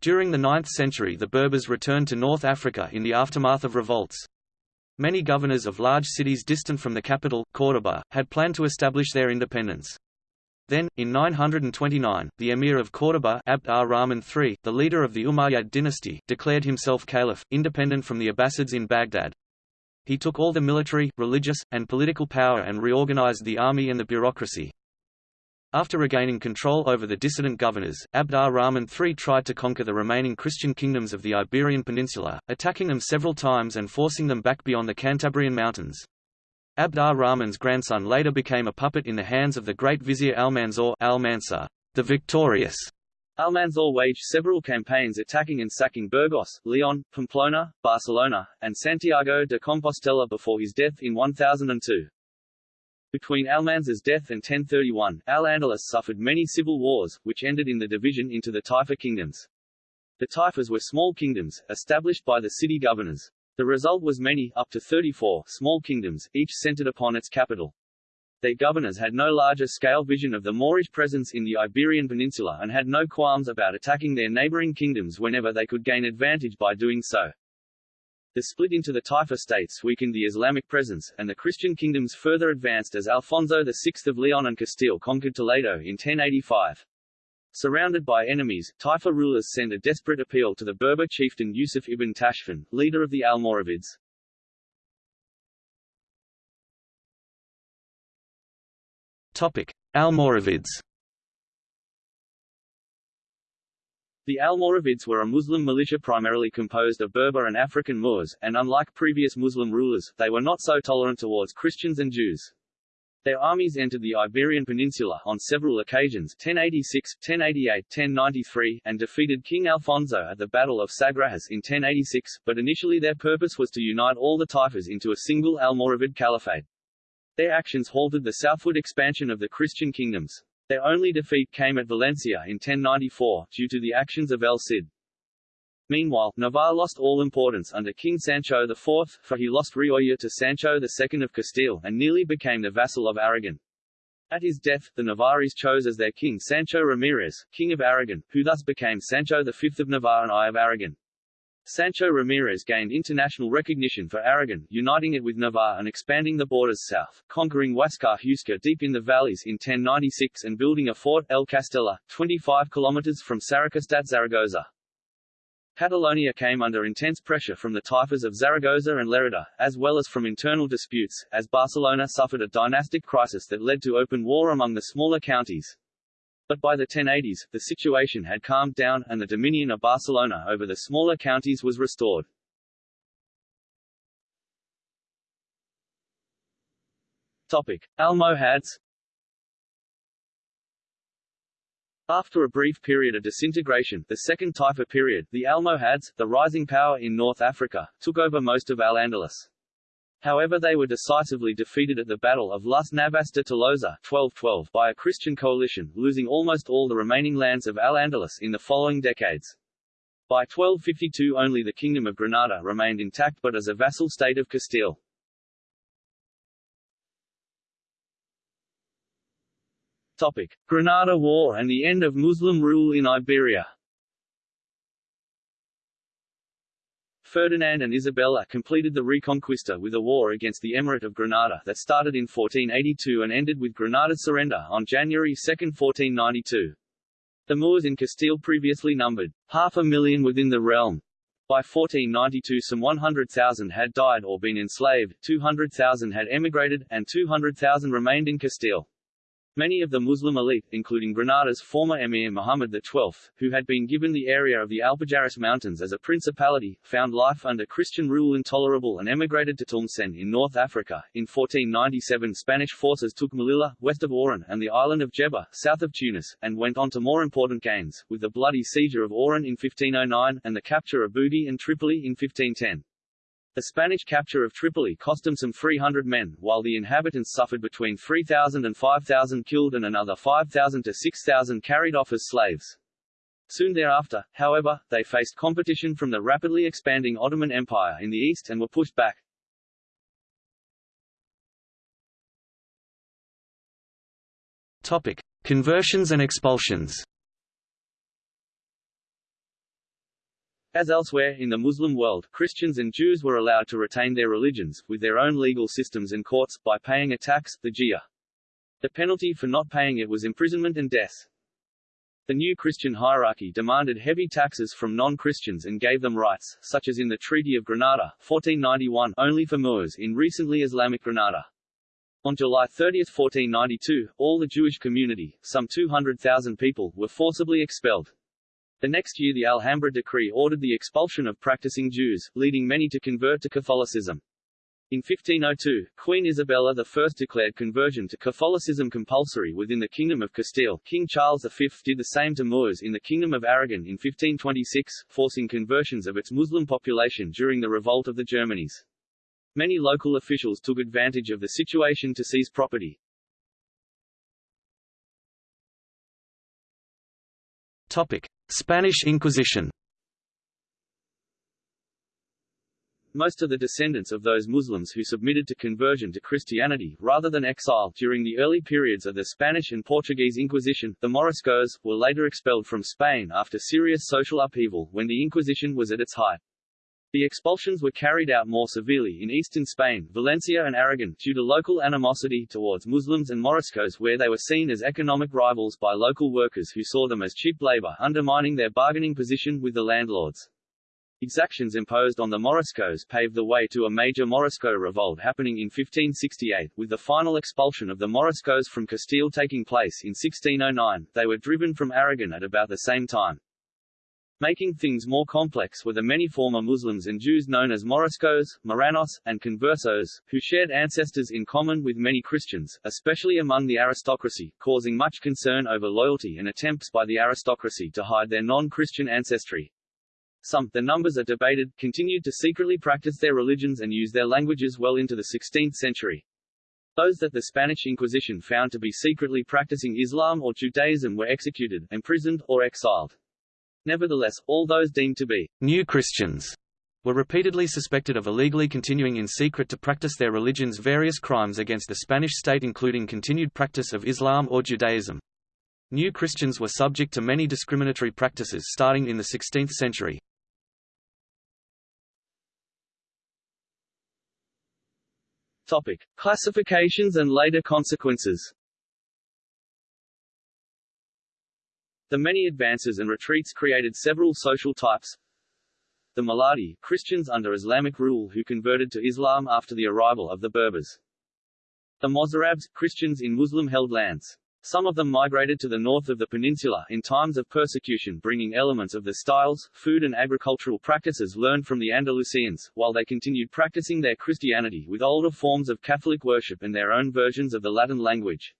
B: During the 9th century the Berbers returned to North Africa in the aftermath of revolts. Many governors of large cities distant from the capital, Córdoba, had planned to establish their independence. Then, in 929, the emir of Córdoba Abd ar-Rahman III, the leader of the Umayyad dynasty, declared himself caliph, independent from the Abbasids in Baghdad. He took all the military, religious, and political power and reorganized the army and the bureaucracy. After regaining control over the dissident governors, Abd ar-Rahman III tried to conquer the remaining Christian kingdoms of the Iberian Peninsula, attacking them several times and forcing them back beyond the Cantabrian Mountains. Abd ar-Rahman's grandson later became a puppet in the hands of the great vizier Almanzor al-Mansur, the victorious.
A: Almanzor waged several campaigns attacking and sacking Burgos, Leon, Pamplona, Barcelona, and Santiago de Compostela before his death in 1002. Between Almanzor's death and 1031, Al-Andalus suffered many civil wars, which ended in the division into the Taifa kingdoms. The Taifas were small kingdoms, established by the city governors. The result was many, up to 34, small kingdoms, each centered upon its capital. Their governors had no larger-scale vision of the Moorish presence in the Iberian Peninsula and had no qualms about attacking their neighboring kingdoms whenever they could gain advantage by doing so. The split into the Taifa states weakened the Islamic presence, and the Christian kingdoms further advanced as Alfonso VI of Leon and Castile conquered Toledo in 1085. Surrounded by enemies, Taifa rulers sent a desperate appeal to the Berber chieftain Yusuf ibn Tashfin, leader of the Almoravids.
B: Topic: Almoravids.
A: The Almoravids were a Muslim militia primarily composed of Berber and African Moors, and unlike previous Muslim rulers, they were not so tolerant towards Christians and Jews. Their armies entered the Iberian Peninsula on several occasions 1086, 1088, 1093, and defeated King Alfonso at the Battle of Sagrajas in 1086, but initially their purpose was to unite all the Taifas into a single Almoravid caliphate. Their actions halted the southward expansion of the Christian kingdoms. Their only defeat came at Valencia in 1094, due to the actions of El Cid. Meanwhile, Navarre lost all importance under King Sancho IV, for he lost Rioja to Sancho II of Castile and nearly became the vassal of Aragon. At his death, the Navarres chose as their king Sancho Ramirez, king of Aragon, who thus became Sancho V of Navarre and I of Aragon. Sancho Ramirez gained international recognition for Aragon, uniting it with Navarre and expanding the borders south, conquering Osca Huesca deep in the valleys in 1096 and building a fort, El Castellar, 25 kilometers from Saraqusta Zaragoza. Catalonia came under intense pressure from the Taifas of Zaragoza and Lerida, as well as from internal disputes, as Barcelona suffered a dynastic crisis that led to open war among the smaller counties. But by the 1080s, the situation had calmed down, and the dominion of Barcelona over the smaller counties was restored. Topic. Almohads After a brief period of disintegration, the Second Taifa period, the Almohads, the rising power in North Africa, took over most of Al-Andalus. However they were decisively defeated at the Battle of Las Navas de Tolosa 1212 by a Christian coalition, losing almost all the remaining lands of Al-Andalus in the following decades. By 1252 only the Kingdom of Granada remained intact but as a vassal state of Castile. Topic. Granada War and the end of Muslim rule in Iberia Ferdinand and Isabella completed the Reconquista with a war against the Emirate of Granada that started in 1482 and ended with Granada's surrender on January 2, 1492. The Moors in Castile previously numbered half a million within the realm. By 1492 some 100,000 had died or been enslaved, 200,000 had emigrated, and 200,000 remained in Castile. Many of the Muslim elite, including Granada's former emir Muhammad XII, who had been given the area of the Alpujarras Mountains as a principality, found life under Christian rule intolerable and emigrated to Tlemcen in North Africa. In 1497 Spanish forces took Melilla, west of Oran, and the island of Djerba, south of Tunis, and went on to more important gains, with the bloody seizure of Oran in 1509, and the capture of Bougie and Tripoli in 1510. The Spanish capture of Tripoli cost them some 300 men, while the inhabitants suffered between 3,000 and 5,000 killed and another 5,000 to 6,000 carried off as slaves. Soon thereafter, however, they faced competition from the rapidly expanding Ottoman Empire in the east and were pushed back.
B: Topic: Conversions and expulsions.
A: As elsewhere in the Muslim world, Christians and Jews were allowed to retain their religions, with their own legal systems and courts, by paying a tax, the jizya. The penalty for not paying it was imprisonment and death. The new Christian hierarchy demanded heavy taxes from non-Christians and gave them rights, such as in the Treaty of Granada, 1491, only for Moors in recently Islamic Granada. On July 30, 1492, all the Jewish community, some 200,000 people, were forcibly expelled. The next year the Alhambra decree ordered the expulsion of practicing Jews, leading many to convert to Catholicism. In 1502, Queen Isabella I declared conversion to Catholicism compulsory within the Kingdom of Castile. King Charles V did the same to Moors in the Kingdom of Aragon in 1526, forcing conversions of its Muslim population during the revolt of the Germanías. Many local officials took advantage of the situation to seize property.
B: Topic: Spanish Inquisition
A: Most of the descendants of those Muslims who submitted to conversion to Christianity, rather than exile, during the early periods of the Spanish and Portuguese Inquisition, the Moriscos, were later expelled from Spain after serious social upheaval when the Inquisition was at its height. The expulsions were carried out more severely in eastern Spain, Valencia and Aragon, due to local animosity towards Muslims and Moriscos where they were seen as economic rivals by local workers who saw them as cheap labor undermining their bargaining position with the landlords. Exactions imposed on the Moriscos paved the way to a major Morisco revolt happening in 1568, with the final expulsion of the Moriscos from Castile taking place in 1609. They were driven from Aragon at about the same time. Making things more complex were the many former Muslims and Jews known as Moriscos, Marranos, and Conversos, who shared ancestors in common with many Christians, especially among the aristocracy, causing much concern over loyalty and attempts by the aristocracy to hide their non-Christian ancestry. Some, the numbers are debated, continued to secretly practice their religions and use their languages well into the 16th century. Those that the Spanish Inquisition found to be secretly practicing Islam or Judaism were executed, imprisoned, or exiled. Nevertheless, all those deemed to be
B: new Christians were repeatedly suspected of illegally continuing in secret to practice their religion's various crimes against the Spanish state including continued practice of Islam or Judaism. New Christians were subject to many discriminatory practices starting in the 16th century.
A: Topic: Classifications and later consequences. The many advances and retreats created several social types. The Muladi, Christians under Islamic rule who converted to Islam after the arrival of the Berbers. The Mozarabs, Christians in Muslim-held lands. Some of them migrated to the north of the peninsula in times of persecution bringing elements of the styles, food and agricultural practices learned from the Andalusians, while they continued practicing their Christianity with older forms of Catholic worship and their own versions of the Latin language.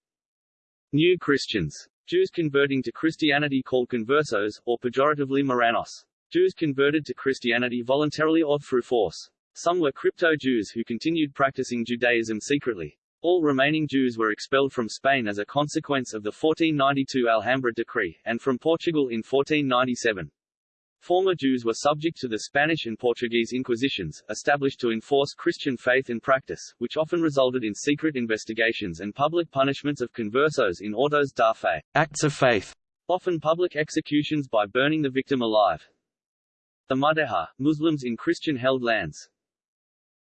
A: New Christians Jews converting to Christianity called conversos, or pejoratively Marranos. Jews converted to Christianity voluntarily or through force. Some were crypto-Jews who continued practicing Judaism secretly. All remaining Jews were expelled from Spain as a consequence of the 1492 Alhambra decree, and from Portugal in 1497. Former Jews were subject to the Spanish and Portuguese Inquisitions, established to enforce Christian faith and practice, which often resulted in secret investigations and public punishments of conversos in autos da fe
B: acts of faith,
A: often public executions by burning the victim alive. The Mudejar, Muslims in Christian-held lands.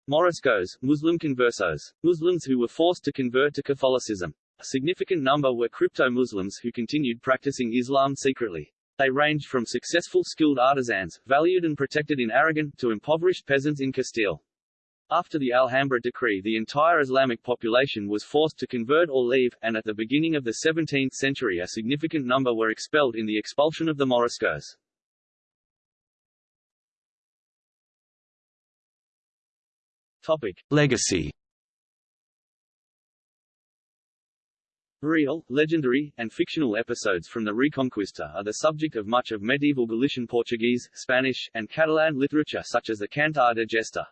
A: Moriscos, Muslim conversos, Muslims who were forced to convert to Catholicism. A significant number were crypto-Muslims who continued practicing Islam secretly. They ranged from successful skilled artisans, valued and protected in Aragon, to impoverished peasants in Castile. After the Alhambra decree the entire Islamic population was forced to convert or leave, and at the beginning of the 17th century a significant number were expelled in the expulsion of the Moriscos. Topic.
B: Legacy
A: Real, legendary, and fictional episodes from the Reconquista are the subject of much of medieval Galician Portuguese, Spanish, and Catalan literature such as the Cantar de Gesta.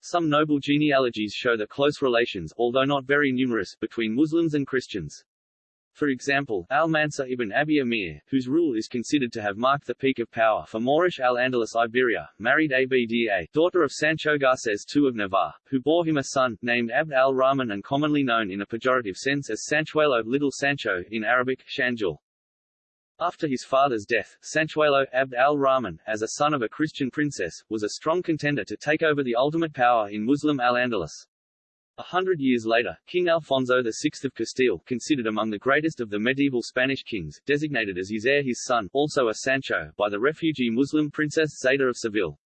A: Some noble genealogies show the close relations, although not very numerous, between Muslims and Christians. For example, Almansa ibn Abi Amir, whose rule is considered to have marked the peak of power for Moorish Al-Andalus Iberia, married Abda, daughter of Sancho Garces II of Navarre, who bore him a son, named Abd al-Rahman and commonly known in a pejorative sense as Sanchuelo Little Sancho, in Arabic, Shanjul. After his father's death, Sanchuelo, Abd al-Rahman, as a son of a Christian princess, was a strong contender to take over the ultimate power in Muslim Al-Andalus. A hundred years later, King Alfonso VI of Castile, considered among the greatest of the medieval Spanish kings, designated as his heir his son, also a Sancho, by the refugee Muslim princess Zayda of Seville.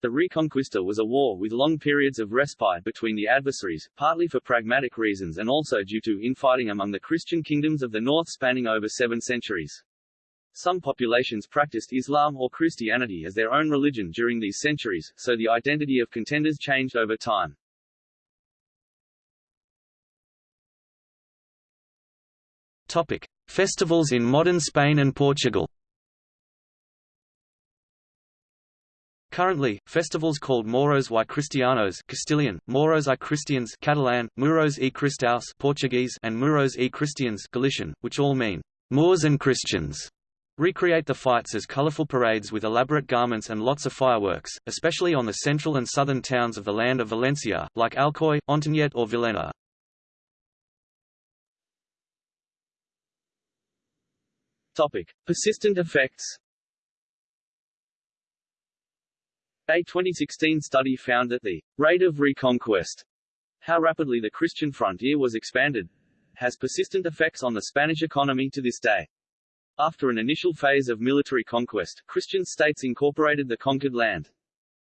A: The Reconquista was a war with long periods of respite between the adversaries, partly for pragmatic reasons and also due to infighting among the Christian kingdoms of the north spanning over seven centuries. Some populations practiced Islam or Christianity as their own religion during these centuries, so the identity of contenders changed over time.
B: Topic: Festivals in modern Spain and Portugal. Currently, festivals called Moros y Cristianos Castilian, Moros y Cristians Catalan, Muros y Cristaus Portuguese and Muros y Cristians Galician, which all mean Moors and Christians, recreate the fights as colorful parades with elaborate garments and lots of fireworks, especially on the central and southern towns of the land of Valencia, like Alcoy, Ontinyent or Villena.
A: Topic. Persistent effects A 2016 study found that the rate of reconquest, how rapidly the Christian frontier was expanded, has persistent effects on the Spanish economy to this day. After an initial phase of military conquest, Christian states incorporated the conquered land.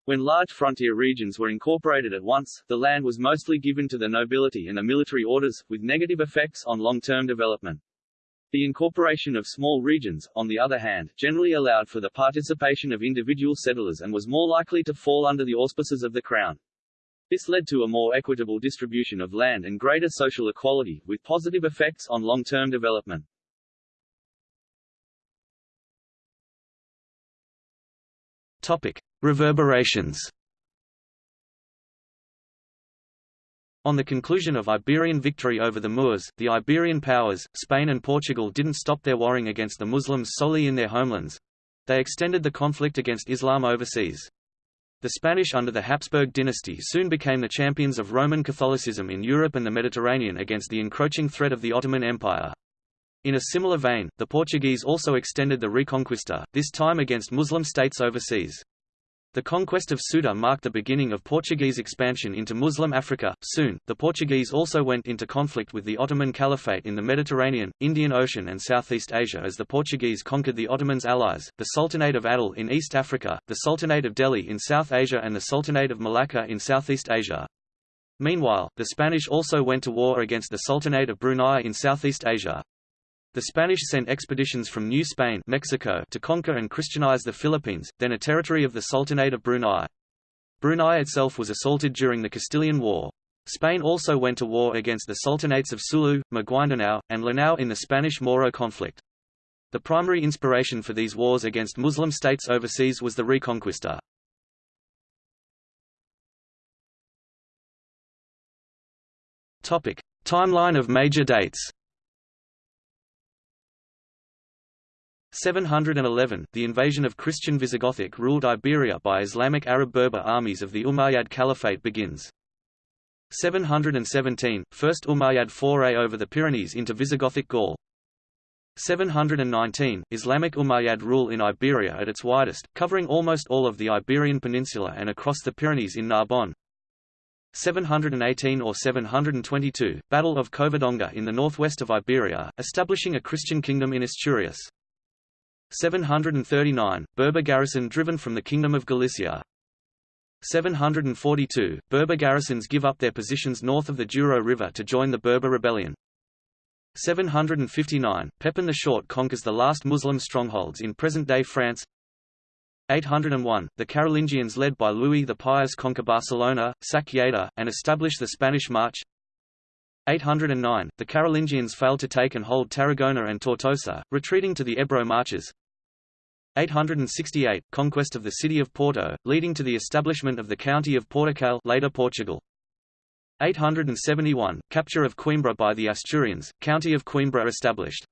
A: When large frontier regions were incorporated at once, the land was mostly given to the nobility and the military orders, with negative effects on long-term development. The incorporation of small regions, on the other hand, generally allowed for the participation of individual settlers and was more likely to fall under the auspices of the Crown. This led to a more equitable distribution of land and greater social equality, with positive effects on long-term development.
B: Topic. Reverberations On the conclusion of Iberian victory over the Moors, the Iberian powers, Spain and Portugal didn't stop their warring against the Muslims solely in their homelands. They extended the conflict against Islam overseas. The Spanish under the Habsburg dynasty soon became the champions of Roman Catholicism in Europe and the Mediterranean against the encroaching threat of the Ottoman Empire. In a similar vein, the Portuguese also extended the Reconquista, this time against Muslim states overseas. The conquest of Ceuta marked the beginning of Portuguese expansion into Muslim Africa. Soon, the Portuguese also went into conflict with the Ottoman Caliphate in the Mediterranean, Indian Ocean, and Southeast Asia as the Portuguese conquered the Ottomans' allies, the Sultanate of Adal in East Africa, the Sultanate of Delhi in South Asia, and the Sultanate of Malacca in Southeast Asia. Meanwhile, the Spanish also went to war against the Sultanate of Brunei in Southeast Asia. The Spanish sent expeditions from New Spain Mexico to conquer and Christianize the Philippines, then a territory of the Sultanate of Brunei. Brunei itself was assaulted during the Castilian War. Spain also went to war against the sultanates of Sulu, Maguindanao, and Lanao in the Spanish-Moro conflict. The primary inspiration for these wars against Muslim states overseas was the Reconquista. Topic: Timeline of major dates. 711, the invasion of Christian Visigothic ruled Iberia by Islamic Arab Berber armies of the Umayyad Caliphate begins. 717, first Umayyad foray over the Pyrenees into Visigothic Gaul. 719, Islamic Umayyad rule in Iberia at its widest, covering almost all of the Iberian Peninsula and across the Pyrenees in Narbonne. 718 or 722, Battle of Covadonga in the northwest of Iberia, establishing a Christian kingdom in Asturias. 739, Berber garrison driven from the Kingdom of Galicia. 742, Berber garrisons give up their positions north of the Douro River to join the Berber rebellion. 759, Pepin the Short conquers the last Muslim strongholds in present-day France 801, the Carolingians led by Louis the Pious conquer Barcelona, sack Lleida, and establish the Spanish March 809, the Carolingians fail to take and hold Tarragona and Tortosa, retreating to the Ebro marches 868, conquest of the city of Porto, leading to the establishment of the county of Portucal later Portugal. 871, capture of Coimbra by the Asturians, county of Coimbra established.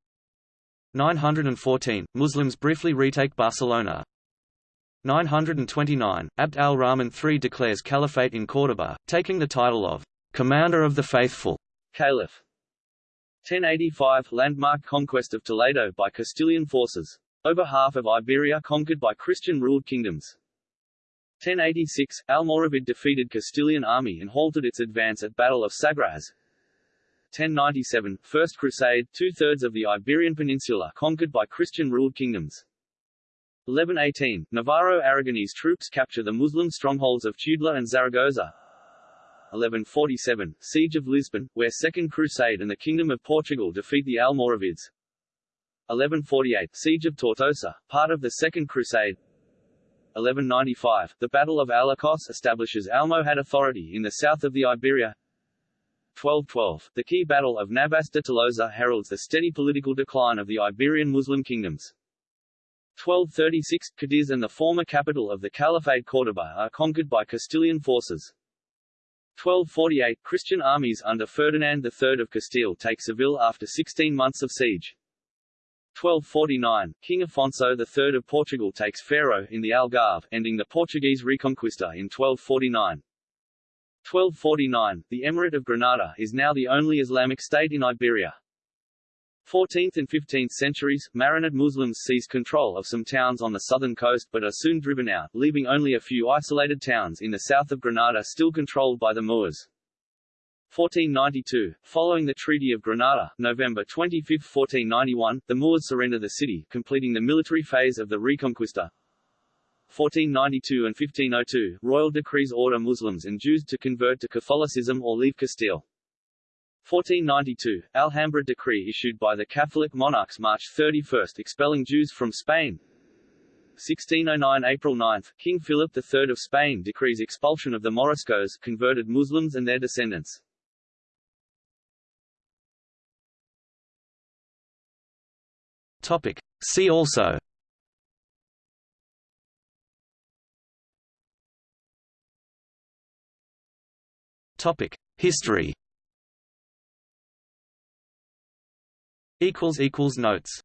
B: 914, Muslims briefly retake Barcelona. 929, Abd al-Rahman III declares caliphate in Córdoba, taking the title of Commander of the Faithful.
A: Caliph. 1085 Landmark conquest of Toledo by Castilian forces. Over half of Iberia conquered by Christian-ruled kingdoms. 1086, Almoravid defeated Castilian army and halted its advance at Battle of Sagrajas. 1097, First Crusade, two-thirds of the Iberian Peninsula conquered by Christian-ruled kingdoms. 1118, Navarro-Aragonese troops capture the Muslim strongholds of Tudela and Zaragoza. 1147, Siege of Lisbon, where Second Crusade and the Kingdom of Portugal defeat the Almoravids. 1148 Siege of Tortosa, part of the Second Crusade 1195 The Battle of Alarcos establishes Almohad authority in the south of the Iberia 1212 The key battle of Navas de Tolosa heralds the steady political decline of the Iberian Muslim kingdoms. 1236 Cadiz and the former capital of the Caliphate Córdoba are conquered by Castilian forces. 1248 Christian armies under Ferdinand III of Castile take Seville after 16 months of siege. 1249, King Afonso III of Portugal takes Faro in the Algarve, ending the Portuguese Reconquista in 1249. 1249, the Emirate of Granada is now the only Islamic state in Iberia. 14th and 15th centuries, Marinid Muslims seize control of some towns on the southern coast but are soon driven out, leaving only a few isolated towns in the south of Granada still controlled by the Moors. 1492, following the Treaty of Granada, November 25, 1491, the Moors surrender the city, completing the military phase of the Reconquista. 1492 and 1502, royal decrees order Muslims and Jews to convert to Catholicism or leave Castile. 1492, Alhambra decree issued by the Catholic monarchs March 31 expelling Jews from Spain. 1609 April 9, King Philip III of Spain decrees expulsion of the Moriscos converted Muslims and their descendants.
B: Topic. See also Topic. History Equals equals Notes